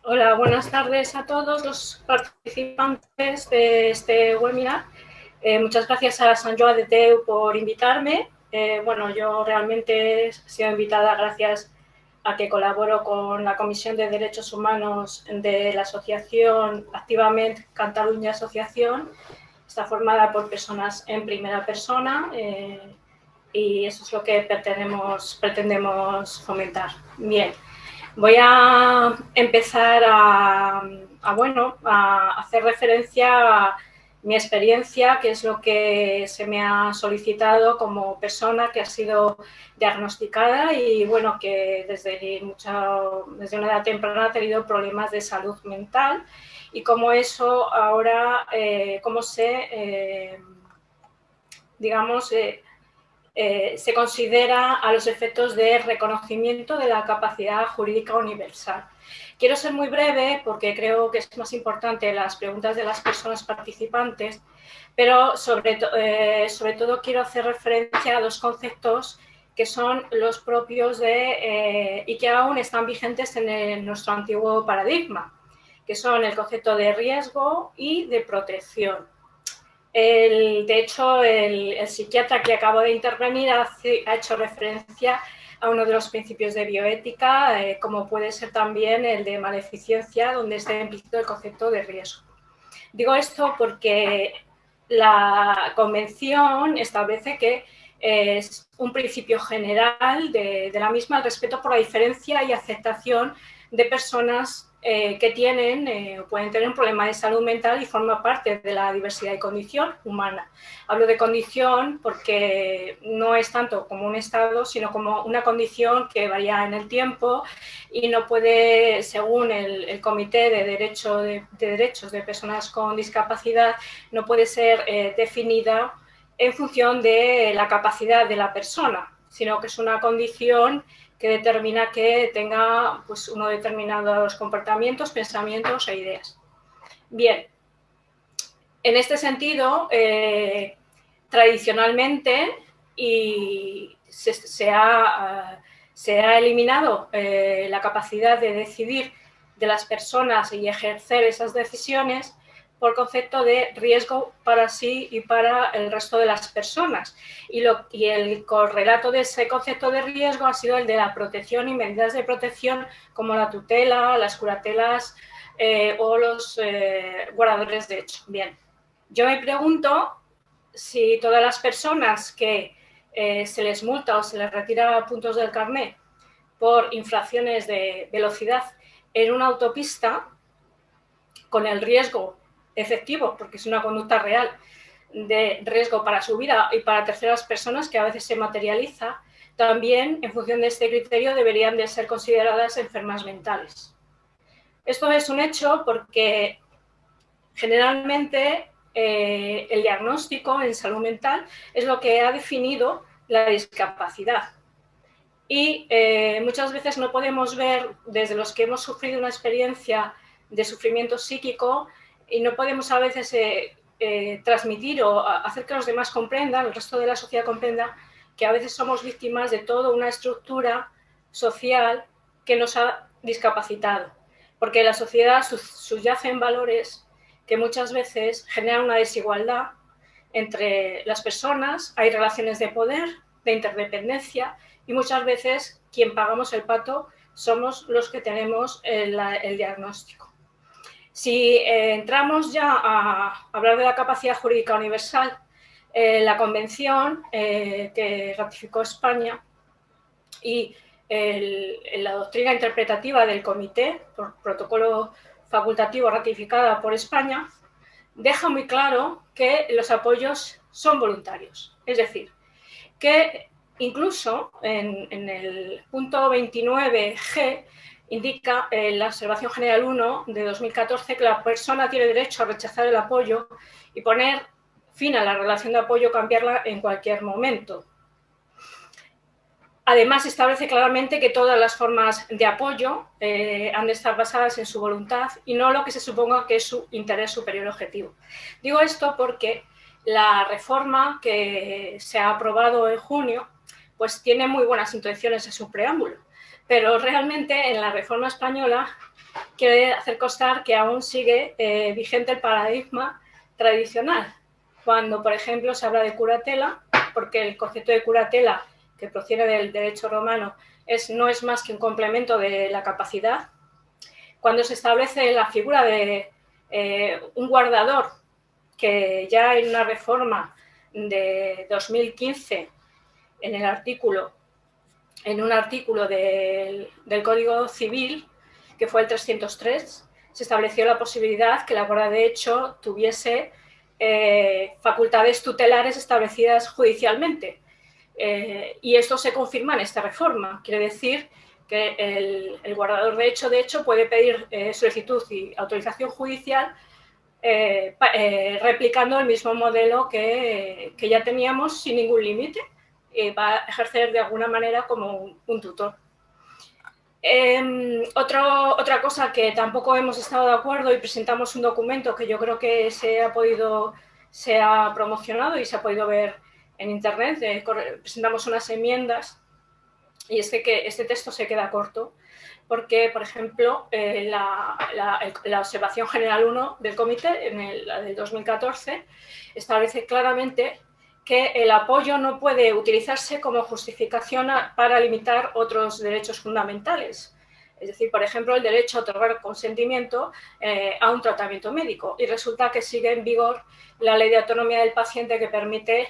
Hola, buenas tardes a todos los participantes de este webinar. Eh, muchas gracias a San Joan de Teu por invitarme. Eh, bueno, yo realmente he sido invitada gracias a que colaboro con la Comisión de Derechos Humanos de la Asociación Activamente Cataluña Asociación. Está formada por personas en primera persona. Eh, y eso es lo que pretendemos, pretendemos fomentar. Bien, voy a empezar a, bueno, a hacer referencia a mi experiencia, que es lo que se me ha solicitado como persona que ha sido diagnosticada y bueno, que desde, mucho, desde una edad temprana ha tenido problemas de salud mental y cómo eso ahora, eh, cómo se, eh, digamos, eh, se considera a los efectos de reconocimiento de la capacidad jurídica universal. Quiero ser muy breve porque creo que es más importante las preguntas de las personas participantes, pero sobre, todo quiero hacer referencia a dos conceptos que son los propios de, y que aún están vigentes en nuestro antiguo paradigma, que son el concepto de riesgo y de protección de hecho, el, psiquiatra que acabo de intervenir ha, hecho referencia a uno de los principios de bioética, eh, como puede ser también el de maleficencia, donde está implícito el concepto de riesgo. Digo esto porque la convención establece que es un principio general de, de la misma el respeto por la diferencia y aceptación de personas eh, que tienen eh, o pueden tener un problema de salud mental y forma parte de la diversidad y condición humana. Hablo de condición porque no es tanto como un estado, sino como una condición que varía en el tiempo y no puede, según el, Comité de, Derecho de, Derechos de Personas con Discapacidad, no puede ser eh, definida en función de la capacidad de la persona, sino que es una condición que determina que tenga pues, unos determinados comportamientos, pensamientos e ideas. Bien, en este sentido, eh, tradicionalmente y se, ha, se, ha, eliminado eh, la capacidad de decidir de las personas y ejercer esas decisiones por concepto de riesgo para sí y para el resto de las personas. Y, lo, el correlato de ese concepto de riesgo ha sido el de la protección y medidas de protección como la tutela, las curatelas eh, o los eh, guardadores de hecho. Bien, yo me pregunto si todas las personas que eh, se les multa o se les retira puntos del carnet por infracciones de velocidad en una autopista, con el riesgo efectivo, porque es una conducta real de riesgo para su vida y para terceras personas que a veces se materializa, también en función de este criterio deberían de ser consideradas enfermas mentales. Esto es un hecho porque generalmente eh, el diagnóstico en salud mental es lo que ha definido la discapacidad. Y eh, muchas veces no podemos ver, desde los que hemos sufrido una experiencia de sufrimiento psíquico, y no podemos a veces eh, eh, transmitir o hacer que los demás comprendan, el resto de la sociedad comprenda, que a veces somos víctimas de toda una estructura social que nos ha discapacitado. Porque la sociedad subyace en valores que muchas veces generan una desigualdad entre las personas, hay relaciones de poder, de interdependencia y muchas veces quien pagamos el pato somos los que tenemos el diagnóstico. Si eh, entramos ya a hablar de la capacidad jurídica universal, eh, la convención eh, que ratificó España y la doctrina interpretativa del comité, por protocolo facultativo ratificada por España, deja muy claro que los apoyos son voluntarios. Es decir, que incluso en, el punto 29G indica en la observación general 1 de 2014 que la persona tiene derecho a rechazar el apoyo y poner fin a la relación de apoyo cambiarla en cualquier momento. Además, establece claramente que todas las formas de apoyo eh, han de estar basadas en su voluntad y no lo que se suponga que es su interés superior objetivo. Digo esto porque la reforma que se ha aprobado en junio pues tiene muy buenas intenciones en su preámbulo, pero realmente en la reforma española quiere hacer constar que aún sigue eh, vigente el paradigma tradicional, cuando, por ejemplo, se habla de curatela, porque el concepto de curatela que procede del derecho romano, es, no es más que un complemento de la capacidad. Cuando se establece la figura de eh, un guardador, que ya en una reforma de 2015, en el artículo, en un artículo del, Código Civil, que fue el 303, se estableció la posibilidad que la Guardia de Hecho tuviese eh, facultades tutelares establecidas judicialmente. Eh, y esto se confirma en esta reforma. Quiere decir que el, guardador de hecho, de hecho, puede pedir eh, solicitud y autorización judicial replicando el mismo modelo que, ya teníamos sin ningún límite. Y va a ejercer de alguna manera como un, tutor. Em, otra cosa que tampoco hemos estado de acuerdo y presentamos un documento que yo creo que se ha podido, se ha promocionado y se ha podido ver en Internet, eh, presentamos unas enmiendas y es que este texto se queda corto porque, por ejemplo, eh, la, observación general 1 del comité, en la del 2014, establece claramente que el apoyo no puede utilizarse como justificación para limitar otros derechos fundamentales. Es decir, por ejemplo, el derecho a otorgar consentimiento eh, a un tratamiento médico. Y resulta que sigue en vigor la ley de autonomía del paciente que permite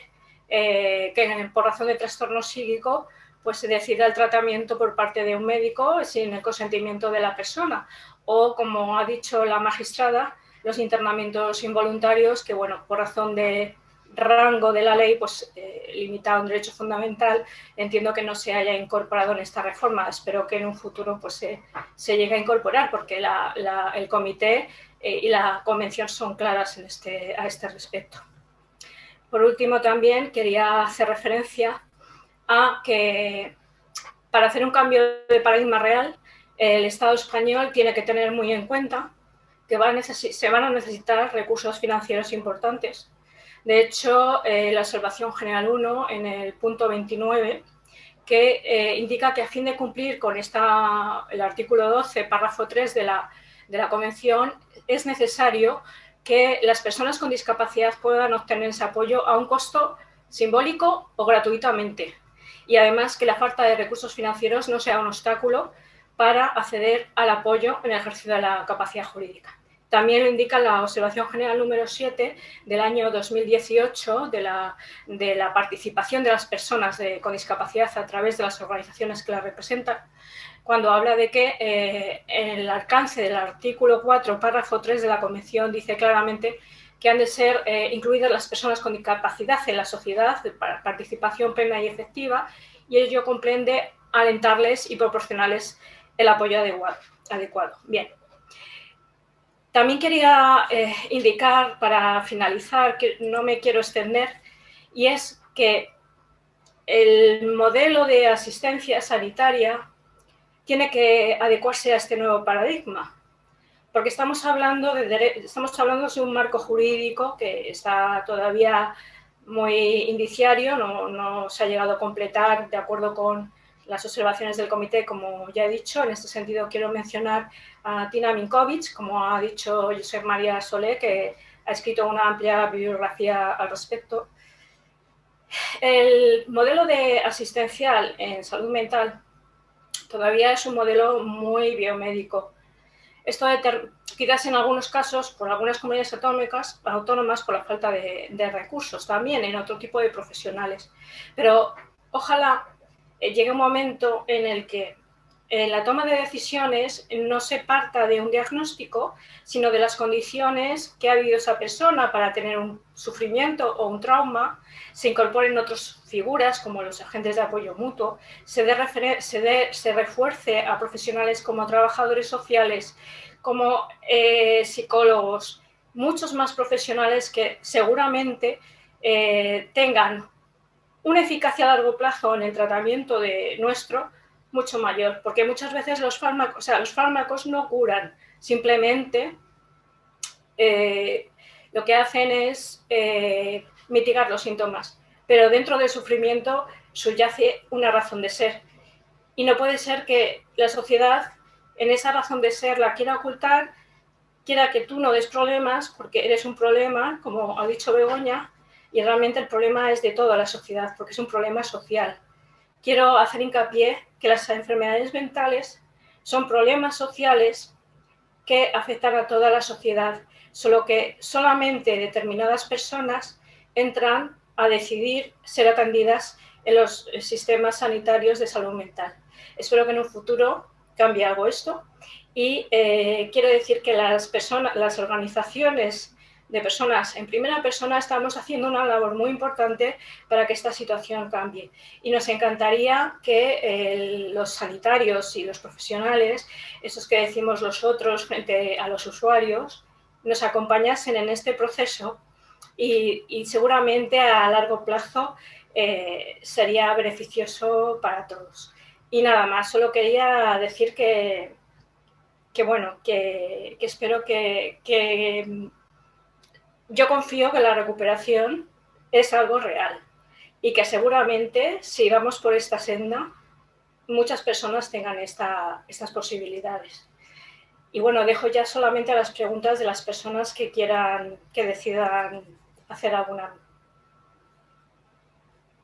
eh, que por razón de trastorno psíquico pues se decida el tratamiento por parte de un médico sin el consentimiento de la persona. O, como ha dicho la magistrada, los internamientos involuntarios que, bueno, por razón de rango de la ley, pues eh, limitado a un derecho fundamental, entiendo que no se haya incorporado en esta reforma. Espero que en un futuro pues, se, llegue a incorporar, porque el comité eh, y la convención son claras en este, a este respecto. Por último, también quería hacer referencia a que para hacer un cambio de paradigma real, el Estado español tiene que tener muy en cuenta que se van a necesitar recursos financieros importantes. De hecho, eh, la observación general 1, en el punto 29, que eh, indica que a fin de cumplir con esta, el artículo 12, párrafo 3 de la, de la Convención, es necesario que las personas con discapacidad puedan obtener ese apoyo a un costo simbólico o gratuitamente. Y además que la falta de recursos financieros no sea un obstáculo para acceder al apoyo en el ejercicio de la capacidad jurídica. También lo indica la observación general número 7 del año 2018 de la, de la participación de las personas con discapacidad a través de las organizaciones que la representan, cuando habla de que eh, el alcance del artículo 4, párrafo 3 de la Convención dice claramente que han de ser eh, incluidas las personas con discapacidad en la sociedad para participación plena y efectiva y ello comprende alentarles y proporcionarles el apoyo adecuado. Bien. También quería eh, indicar, para finalizar, que no me quiero extender, y es que el modelo de asistencia sanitaria tiene que adecuarse a este nuevo paradigma, porque estamos hablando de, estamos hablando de un marco jurídico que está todavía muy indiciario, no, no, se ha llegado a completar de acuerdo con las observaciones del comité, como ya he dicho. En este sentido, quiero mencionar a Tina Minkovic, como ha dicho José María Solé, que ha escrito una amplia bibliografía al respecto. El modelo de asistencial en salud mental todavía es un modelo muy biomédico. Esto quizás en algunos casos, por algunas comunidades autónomas, autónomas por la falta de, recursos, también en otro tipo de profesionales. Pero ojalá eh, llegue un momento en el que en la toma de decisiones no se parta de un diagnóstico, sino de las condiciones que ha vivido esa persona para tener un sufrimiento o un trauma, se incorporen otras figuras como los agentes de apoyo mutuo, se, refuerce a profesionales como trabajadores sociales, como eh, psicólogos, muchos más profesionales que seguramente eh, tengan una eficacia a largo plazo en el tratamiento de nuestro mucho mayor, porque muchas veces los fármacos, o sea, los fármacos no curan, simplemente eh, lo que hacen es eh, mitigar los síntomas, pero dentro del sufrimiento subyace una razón de ser. Y no puede ser que la sociedad en esa razón de ser la quiera ocultar, quiera que tú no des problemas porque eres un problema, como ha dicho Begoña, y realmente el problema es de toda la sociedad porque es un problema social. Quiero hacer hincapié que las enfermedades mentales son problemas sociales que afectan a toda la sociedad, solo que solamente determinadas personas entran a decidir ser atendidas en los sistemas sanitarios de salud mental. Espero que en un futuro cambie algo esto y eh, quiero decir que las, personas, las organizaciones de personas en primera persona estamos haciendo una labor muy importante para que esta situación cambie. Y nos encantaría que eh, los sanitarios y los profesionales, esos que decimos los otros frente a los usuarios, nos acompañasen en este proceso y, seguramente a largo plazo eh, sería beneficioso para todos. Y nada más, solo quería decir que, que bueno, que, espero que, que yo confío que la recuperación es algo real y que seguramente si vamos por esta senda, muchas personas tengan estas posibilidades. Y bueno, dejo ya solamente las preguntas de las personas que quieran, que decidan hacer alguna.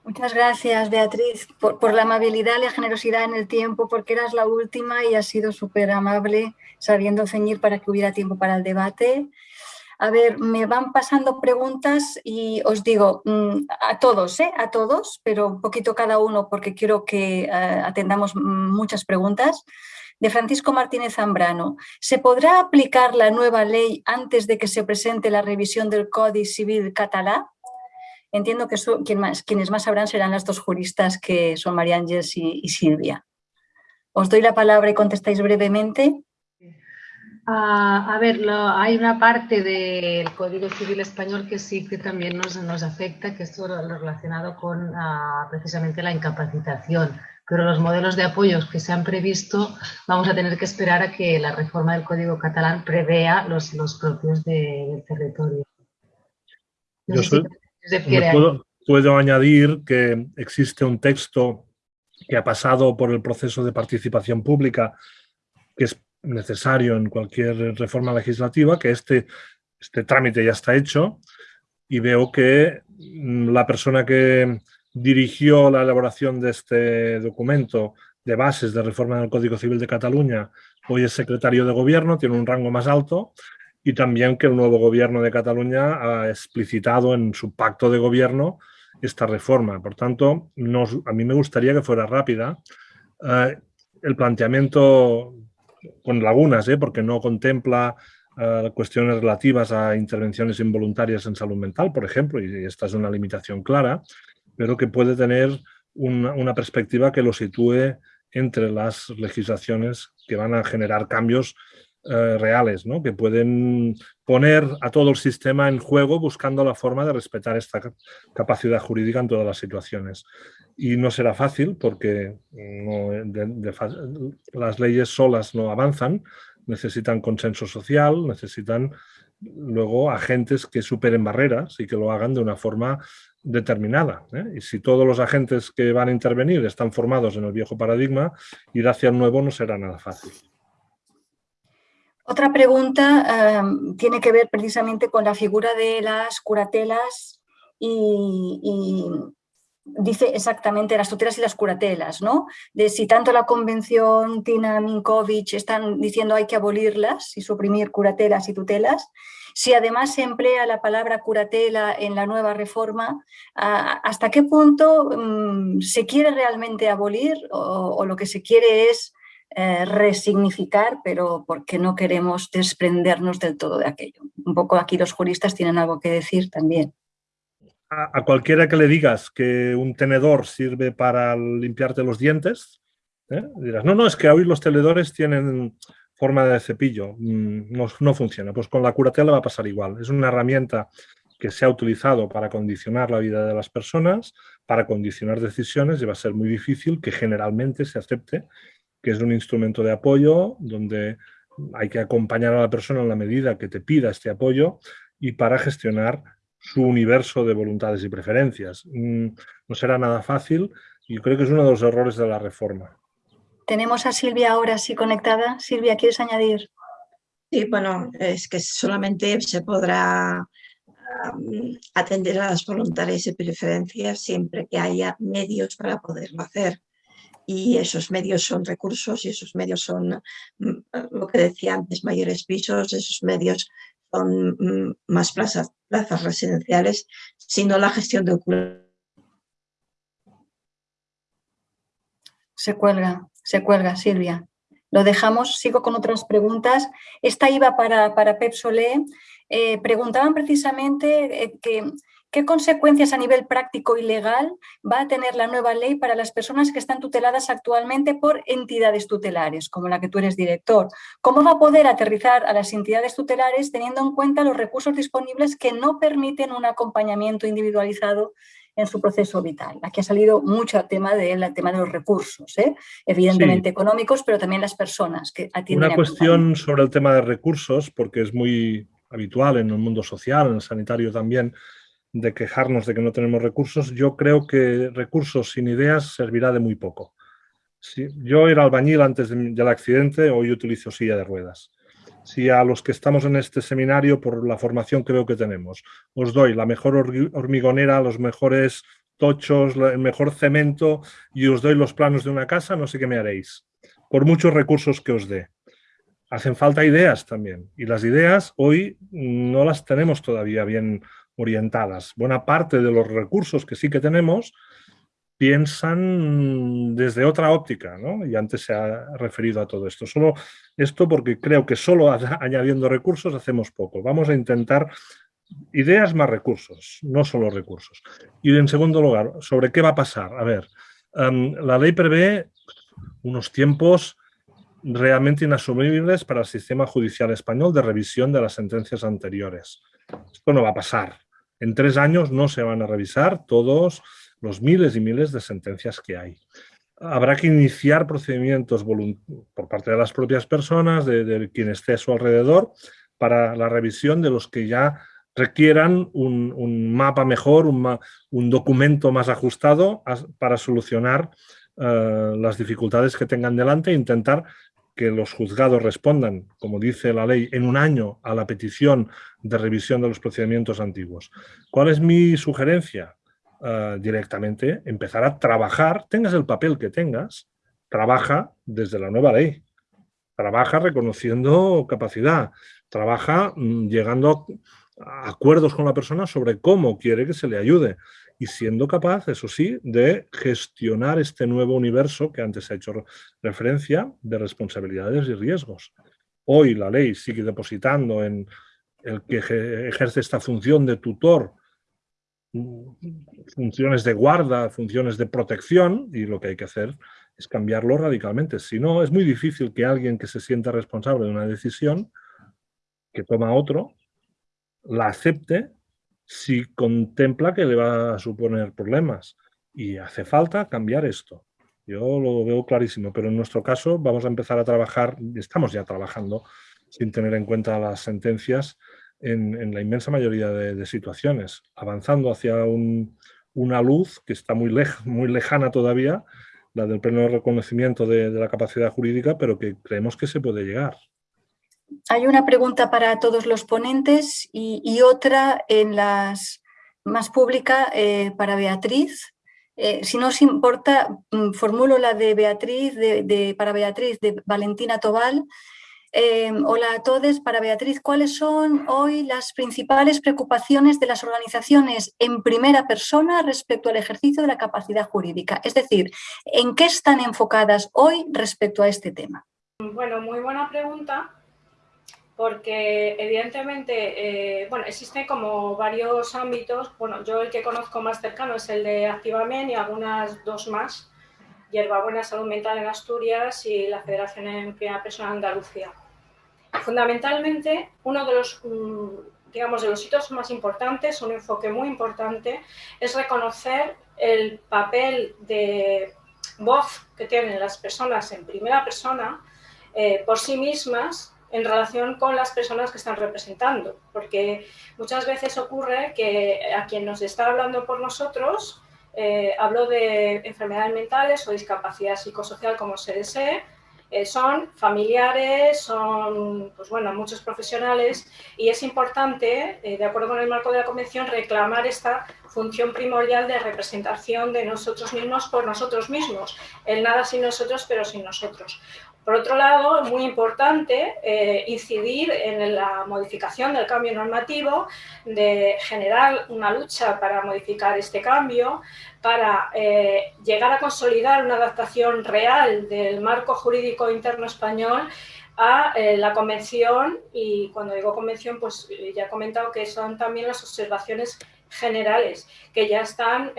Muchas gracias, Beatriz, por, por, la amabilidad y la generosidad en el tiempo, porque eras la última y has sido súper amable, sabiendo ceñir para que hubiera tiempo para el debate. A ver, me van pasando preguntas y os digo mm, a todos, ¿eh? a todos, pero un poquito cada uno porque quiero que eh, atendamos muchas preguntas. De Francisco Martínez Zambrano, ¿se podrá aplicar la nueva ley antes de que se presente la revisión del Código Civil catalán? Entiendo que quienes más sabrán serán las dos juristas que son María Ángeles y Silvia. Os doy la palabra y contestáis brevemente. A ver, hay una parte del Código Civil Español que sí que también nos, nos afecta, que es todo lo relacionado con ah, precisamente la incapacitación. Pero los modelos de apoyos que se han previsto vamos a tener que esperar a que la reforma del Código catalán prevea los, los propios del territorio. Yo puedo, puedo añadir que existe un texto que ha pasado por el proceso de participación pública que es necesario en cualquier reforma legislativa, que este, este trámite ya está hecho y veo que mm, la persona que dirigió la elaboración de este documento de bases de reforma del Código Civil de Cataluña hoy es secretario de gobierno, tiene un rango más alto y también que el nuevo gobierno de Cataluña ha explicitado en su pacto de gobierno esta reforma. Por tanto, a mí me gustaría que fuera rápida. Eh, el planteamiento con lagunas, ¿eh? porque no contempla uh, cuestiones relativas a intervenciones involuntarias en salud mental, por ejemplo, y esta es una limitación clara, pero que puede tener una perspectiva que lo sitúe entre las legislaciones que van a generar cambios eh, reales, ¿no? que pueden poner a todo el sistema en juego buscando la forma de respetar esta capacidad jurídica en todas las situaciones. Y no será fácil porque las leyes solas no avanzan, necesitan consenso social, necesitan luego agentes que superen barreras y que lo hagan de una forma determinada. ¿eh? Y si todos los agentes que van a intervenir están formados en el viejo paradigma, ir hacia el nuevo no será nada fácil. Otra pregunta em, tiene que ver precisamente con la figura de las curatelas y, dice exactamente las tutelas y las curatelas, ¿no? De si tanto la convención Tina Minkovic están diciendo hay que abolirlas y suprimir curatelas y tutelas, si además se emplea la palabra curatela en la nueva reforma, ¿hasta qué punto mm, se quiere realmente abolir o lo que se quiere es eh, resignificar, pero porque no queremos desprendernos del todo de aquello. Un poco aquí los juristas tienen algo que decir también. A, cualquiera que le digas que un tenedor sirve para limpiarte los dientes, ¿eh? dirás, no, no, es que hoy los tenedores tienen forma de cepillo, mm, no, no funciona. Pues con la curatela va a pasar igual. Es una herramienta que se ha utilizado para condicionar la vida de las personas, para condicionar decisiones y va a ser muy difícil que generalmente se acepte que es un instrumento de apoyo donde hay que acompañar a la persona en la medida que te pida este apoyo y para gestionar su universo de voluntades y preferencias. Mm, no será nada fácil y creo que es uno de los errores de la reforma. Tenemos a Silvia ahora sí conectada. Silvia, ¿quieres añadir? Sí, bueno, es que solamente se podrá atender a las voluntades y preferencias siempre que haya medios para poderlo hacer. Y esos medios son recursos y esos medios son, mm, lo que decía antes, mayores pisos, esos medios son mm, más plazas, plazas residenciales, sino la gestión de Se cuelga, se cuelga, Silvia. Lo dejamos, sigo con otras preguntas. Esta iba para, para Pep Solé. Eh, preguntaban precisamente eh, que, qué consecuencias a nivel práctico y legal va a tener la nueva ley para las personas que están tuteladas actualmente por entidades tutelares, como la que tú eres director. ¿Cómo va a poder aterrizar a las entidades tutelares teniendo en cuenta los recursos disponibles que no permiten un acompañamiento individualizado en su proceso vital. Aquí ha salido mucho el tema, de, tema de los recursos, ¿eh? evidentemente económicos, pero también las personas que atienden. Una cuestión sobre el tema de recursos, porque es muy habitual en el mundo social, en el sanitario también, de quejarnos de que no tenemos recursos. Yo creo que recursos sin ideas servirá de muy poco. yo era albañil antes del accidente, hoy utilizo silla de ruedas si a los que estamos en este seminario, por la formación que veo que tenemos, os doy la mejor hormigonera, los mejores tochos, el mejor cemento y os doy los planos de una casa, no sé qué me haréis, por muchos recursos que os dé. Hacen falta ideas también y las ideas hoy no las tenemos todavía bien orientadas. Buena parte de los recursos que sí que tenemos piensan desde otra óptica, ¿no? Y antes se ha referido a todo esto. Solo esto porque creo que solo añadiendo recursos hacemos poco. Vamos a intentar ideas más recursos, no solo recursos. Y en segundo lugar, ¿sobre qué va a pasar? A ver, em, la ley prevé unos tiempos realmente inasumibles para el sistema judicial español de revisión de las sentencias anteriores. Esto no va a pasar. En tres años no se van a revisar todos los miles y miles de sentencias que hay. Habrá que iniciar procedimientos por parte de las propias personas, de, quien esté a su alrededor, para la revisión de los que ya requieran un, mapa mejor, un, documento más ajustado para solucionar eh, las dificultades que tengan delante e intentar que los juzgados respondan, como dice la ley, en un año a la petición de revisión de los procedimientos antiguos. ¿Cuál es mi sugerencia? Eh, directamente empezar a trabajar, tengas el papel que tengas, trabaja desde la nueva ley, trabaja reconociendo capacidad, trabaja mm, llegando a acuerdos con la persona sobre cómo quiere que se le ayude y siendo capaz, eso sí, de gestionar este nuevo universo que antes ha hecho referencia de responsabilidades y riesgos. Hoy la ley sigue depositando en el que ejerce esta función de tutor funciones de guarda, funciones de protección, y lo que hay que hacer es cambiarlo radicalmente. Si no, es muy difícil que alguien que se sienta responsable de una decisión que toma otro, la acepte si contempla que le va a suponer problemas. Y hace falta cambiar esto. Yo lo veo clarísimo, pero en nuestro caso vamos a empezar a trabajar, estamos ya trabajando, sin tener en cuenta las sentencias, en, la inmensa mayoría de, situaciones, avanzando hacia una luz que está muy, muy lejana todavía, la del pleno reconocimiento de, la capacidad jurídica, pero que creemos que se puede llegar. Hay una pregunta para todos los ponentes y, otra en las más pública eh, para Beatriz. Eh, si no os importa, mm, formulo la de Beatriz, de, para Beatriz, de Valentina Tobal, Em, hola a todos. Para Beatriz, ¿cuáles son hoy las principales preocupaciones de las organizaciones en primera persona respecto al ejercicio de la capacidad jurídica? Es decir, ¿en qué están enfocadas hoy respecto a este tema? Bueno, muy buena pregunta porque evidentemente, eh, bueno, existen como varios ámbitos, bueno, yo el que conozco más cercano es el de Activamen y algunas dos más, Hierbabuena Salud Mental en Asturias y la Federación en Primera Persona Andalucía. Fundamentalmente, uno de los mm, digamos, de los hitos más importantes, un enfoque muy importante, es reconocer el papel de voz que tienen las personas en primera persona eh, por sí mismas en relación con las personas que están representando, porque muchas veces ocurre que a quien nos está hablando por nosotros, eh, hablo de enfermedades mentales o discapacidad psicosocial como se desee, eh, son familiares, son pues bueno, muchos profesionales y es importante, eh, de acuerdo con el marco de la Convención, reclamar esta función primordial de representación de nosotros mismos por nosotros mismos. El nada sin nosotros, pero sin nosotros. Por otro lado, es muy importante eh, incidir en la modificación del cambio normativo, de generar una lucha para modificar este cambio, para eh, llegar a consolidar una adaptación real del marco jurídico interno español a eh, la convención. Y cuando digo convención pues ya he comentado que son también las observaciones generales que ya están,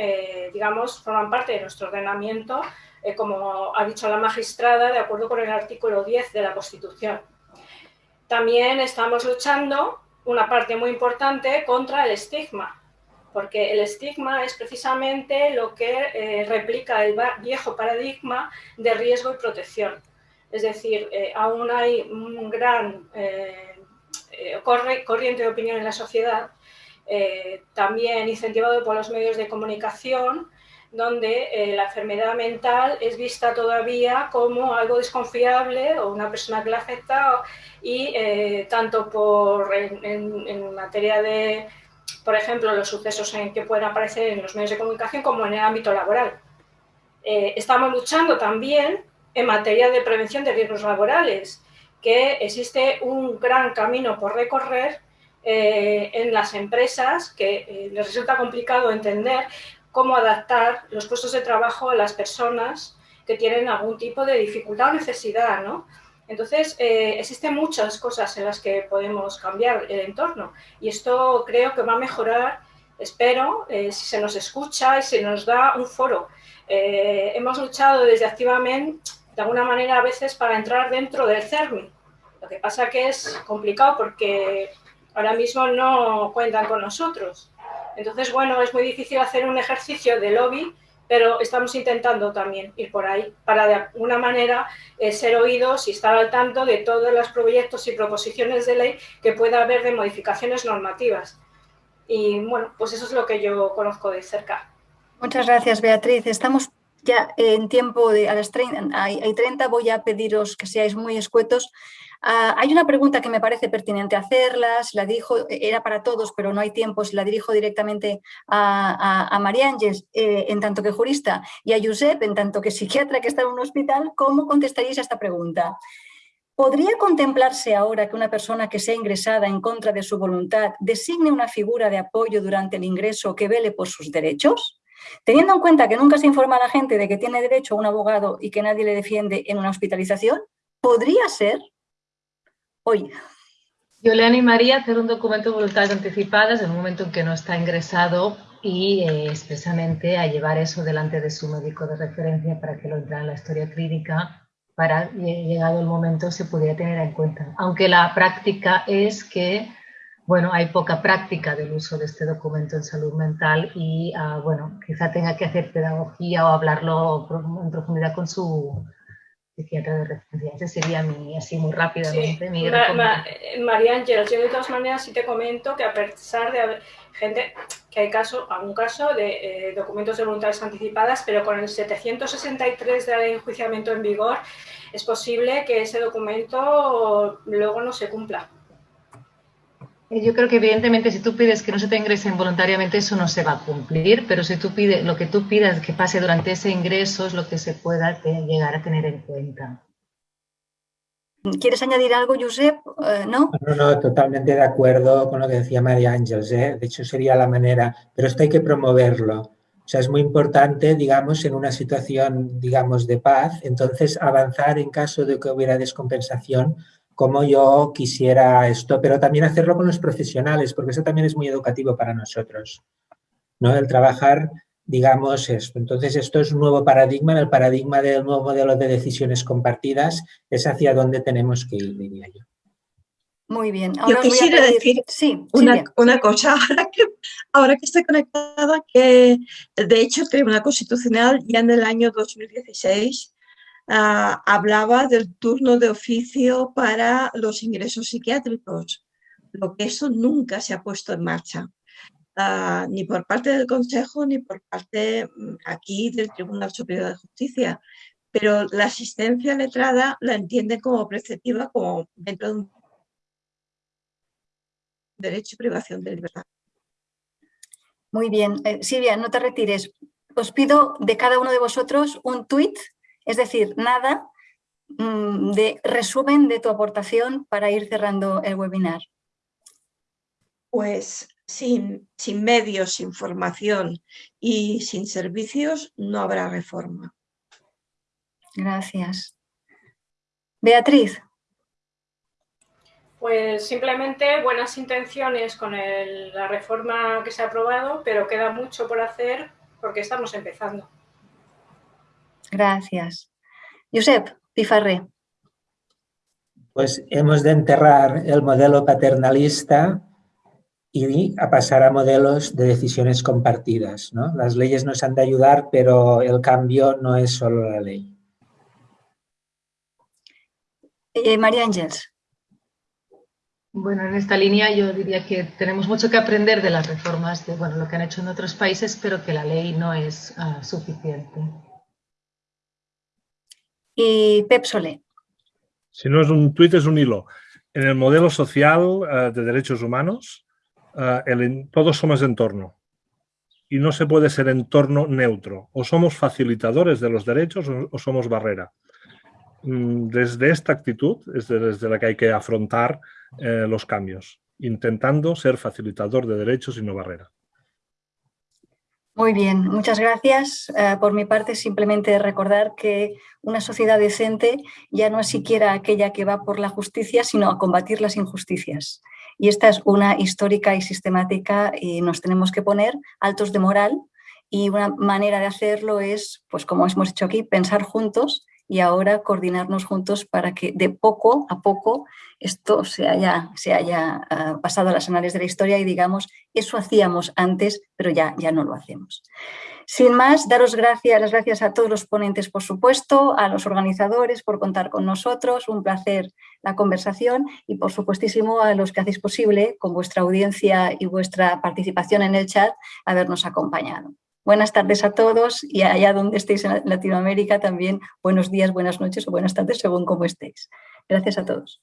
digamos, forman parte de nuestro ordenamiento eh, como ha dicho la magistrada, de acuerdo con el artículo 10 de la Constitución. También estamos luchando, una parte muy importante, contra el estigma, porque el estigma es precisamente lo que eh, replica el viejo paradigma de riesgo y protección. Es decir, eh, aún hay un gran corriente de opinión en la sociedad, también incentivado por los medios de comunicación, donde eh, la enfermedad mental es vista todavía como algo desconfiable o una persona que la afecta y eh, tanto por, en, materia de, por ejemplo, los sucesos en que pueden aparecer en los medios de comunicación como en el ámbito laboral. Eh, estamos luchando también en materia de prevención de riesgos laborales, que existe un gran camino por recorrer en las empresas que les resulta complicado entender cómo adaptar los puestos de trabajo a las personas que tienen algún tipo de dificultad o necesidad, ¿no? Entonces, eh, existen muchas cosas en las que podemos cambiar el entorno y esto creo que va a mejorar, espero, eh, si se nos escucha y se nos da un foro. Eh, hemos luchado desde activamente, de alguna manera, a veces para entrar dentro del CERMI. Lo que pasa que es complicado porque ahora mismo no cuentan con nosotros. Entonces, bueno, es muy difícil hacer un ejercicio de lobby, pero estamos intentando también ir por ahí para de alguna manera eh, ser oídos y estar al tanto de todos los proyectos y proposiciones de ley que pueda haber de modificaciones normativas. Y bueno, pues eso es lo que yo conozco de cerca. Muchas gracias, Beatriz. Estamos ya en tiempo de a las 30, hay 30, voy a pediros que seáis muy escuetos Ah, hay una pregunta que me parece pertinente hacerlas, la dirijo, era para todos, pero no hay tiempo, si la dirijo directamente a, María Ángeles, eh, en tanto que jurista, y a Josep, en tanto que psiquiatra que está en un hospital, ¿cómo contestaréis a esta pregunta? ¿Podría contemplarse ahora que una persona que sea ingresada en contra de su voluntad designe una figura de apoyo durante el ingreso que vele por sus derechos? Teniendo en cuenta que nunca se informa a la gente de que tiene derecho a un abogado y que nadie le defiende en una hospitalización, ¿podría ser? Hoy? Yo le animaría a hacer un documento de voluntades anticipadas en el momento en que no está ingresado y eh, expresamente a llevar eso delante de su médico de referencia para que lo entre en la historia clínica para, llegado el momento, se pudiera tener en cuenta. Aunque la práctica es que, bueno, hay poca práctica del uso de este documento en salud mental y, ah, bueno, quizá tenga que hacer pedagogía o hablarlo en profundidad con su psiquiatra de referencia. Ese sería mi, así muy rápidamente, mi eh, María Ángeles, yo de todas maneras sí te comento que a pesar de haber gente, que hay caso, algún caso de eh, documentos de voluntades anticipadas, pero con el 763 de la ley de enjuiciamiento en vigor, es posible que ese documento luego no se cumpla. Yo creo que evidentemente si tú pides que no se te ingresen voluntariamente eso no se va a cumplir, pero si tú pides lo que tú pidas que pase durante ese ingreso es lo que se pueda llegar a tener en cuenta. ¿Quieres añadir algo, Josep? Eh, ¿No? No, no, totalmente de acuerdo con lo que decía María Ángeles. ¿eh? De hecho, sería la manera, pero esto hay que promoverlo. O sea, es muy importante, digamos, en una situación, digamos, de paz, entonces avanzar en caso de que hubiera descompensación, como yo quisiera esto, pero también hacerlo con los profesionales, porque eso también es muy educativo para nosotros, ¿no? El trabajar, digamos, esto. Entonces, esto es un nuevo paradigma, el paradigma del nuevo modelo de decisiones compartidas es hacia dónde tenemos que ir, diría yo. Muy bien. Yo quisiera decir una, una, cosa, ahora que, ahora que estoy conectada, que de hecho el Tribunal Constitucional ya en el año 2016 ah, hablaba del turno de oficio para los ingresos psiquiátricos, lo que eso nunca se ha puesto en marcha. Ah, ni por parte del Consejo ni por parte mm, aquí del Tribunal Superior de Justicia. Pero la asistencia letrada la entienden como preceptiva, como dentro de un derecho y privación de libertad. Muy bien. Eh, Silvia, no te retires. Os pido de cada uno de vosotros un tuit, es decir, nada mm, de resumen de tu aportación para ir cerrando el webinar. Pues sin, sin medios, sin formación y sin servicios no habrá reforma. Gracias. Beatriz. Pues simplemente buenas intenciones con la reforma que se ha aprobado, pero queda mucho por hacer porque estamos empezando. Gracias. Josep Pifarré. Pues hemos de enterrar el modelo paternalista y a pasar a modelos de decisiones compartidas. ¿no? Las leyes nos han de ayudar, pero el cambio no es solo la ley. Eh, María Ángeles. Bueno, en esta línea yo diría que tenemos mucho que aprender de las reformas, de bueno, lo que han hecho en otros países, pero que la ley no es ah, suficiente. Y Pep Solé. Si no es un tuit, es un hilo. En el modelo social eh, de derechos humanos, eh, todos somos entorno y no se puede ser entorno neutro. O somos facilitadores de los derechos o, somos barrera. Mm, desde esta actitud es desde la que hay que afrontar eh, los cambios, intentando ser facilitador de derechos y no barrera. Muy bien, muchas gracias. Eh, por mi parte, simplemente recordar que una sociedad decente ya no es siquiera aquella que va por la justicia, sino a combatir las injusticias. Y esta es una histórica y sistemática y nos tenemos que poner altos de moral y una manera de hacerlo es, pues como hemos dicho aquí, pensar juntos y ahora coordinarnos juntos para que de poco a poco esto se haya, se haya ah, pasado a las anales de la historia y digamos, eso hacíamos antes, pero ya, ya no lo hacemos. Sin más, daros gracias, las gracias a todos los ponentes, por supuesto, a los organizadores por contar con nosotros, un placer la conversación y, por supuestísimo, a los que hacéis posible, con vuestra audiencia y vuestra participación en el chat, habernos acompañado. Buenas tardes a todos y allá donde estéis en Latinoamérica también buenos días, buenas noches o buenas tardes según cómo estéis. Gracias a todos.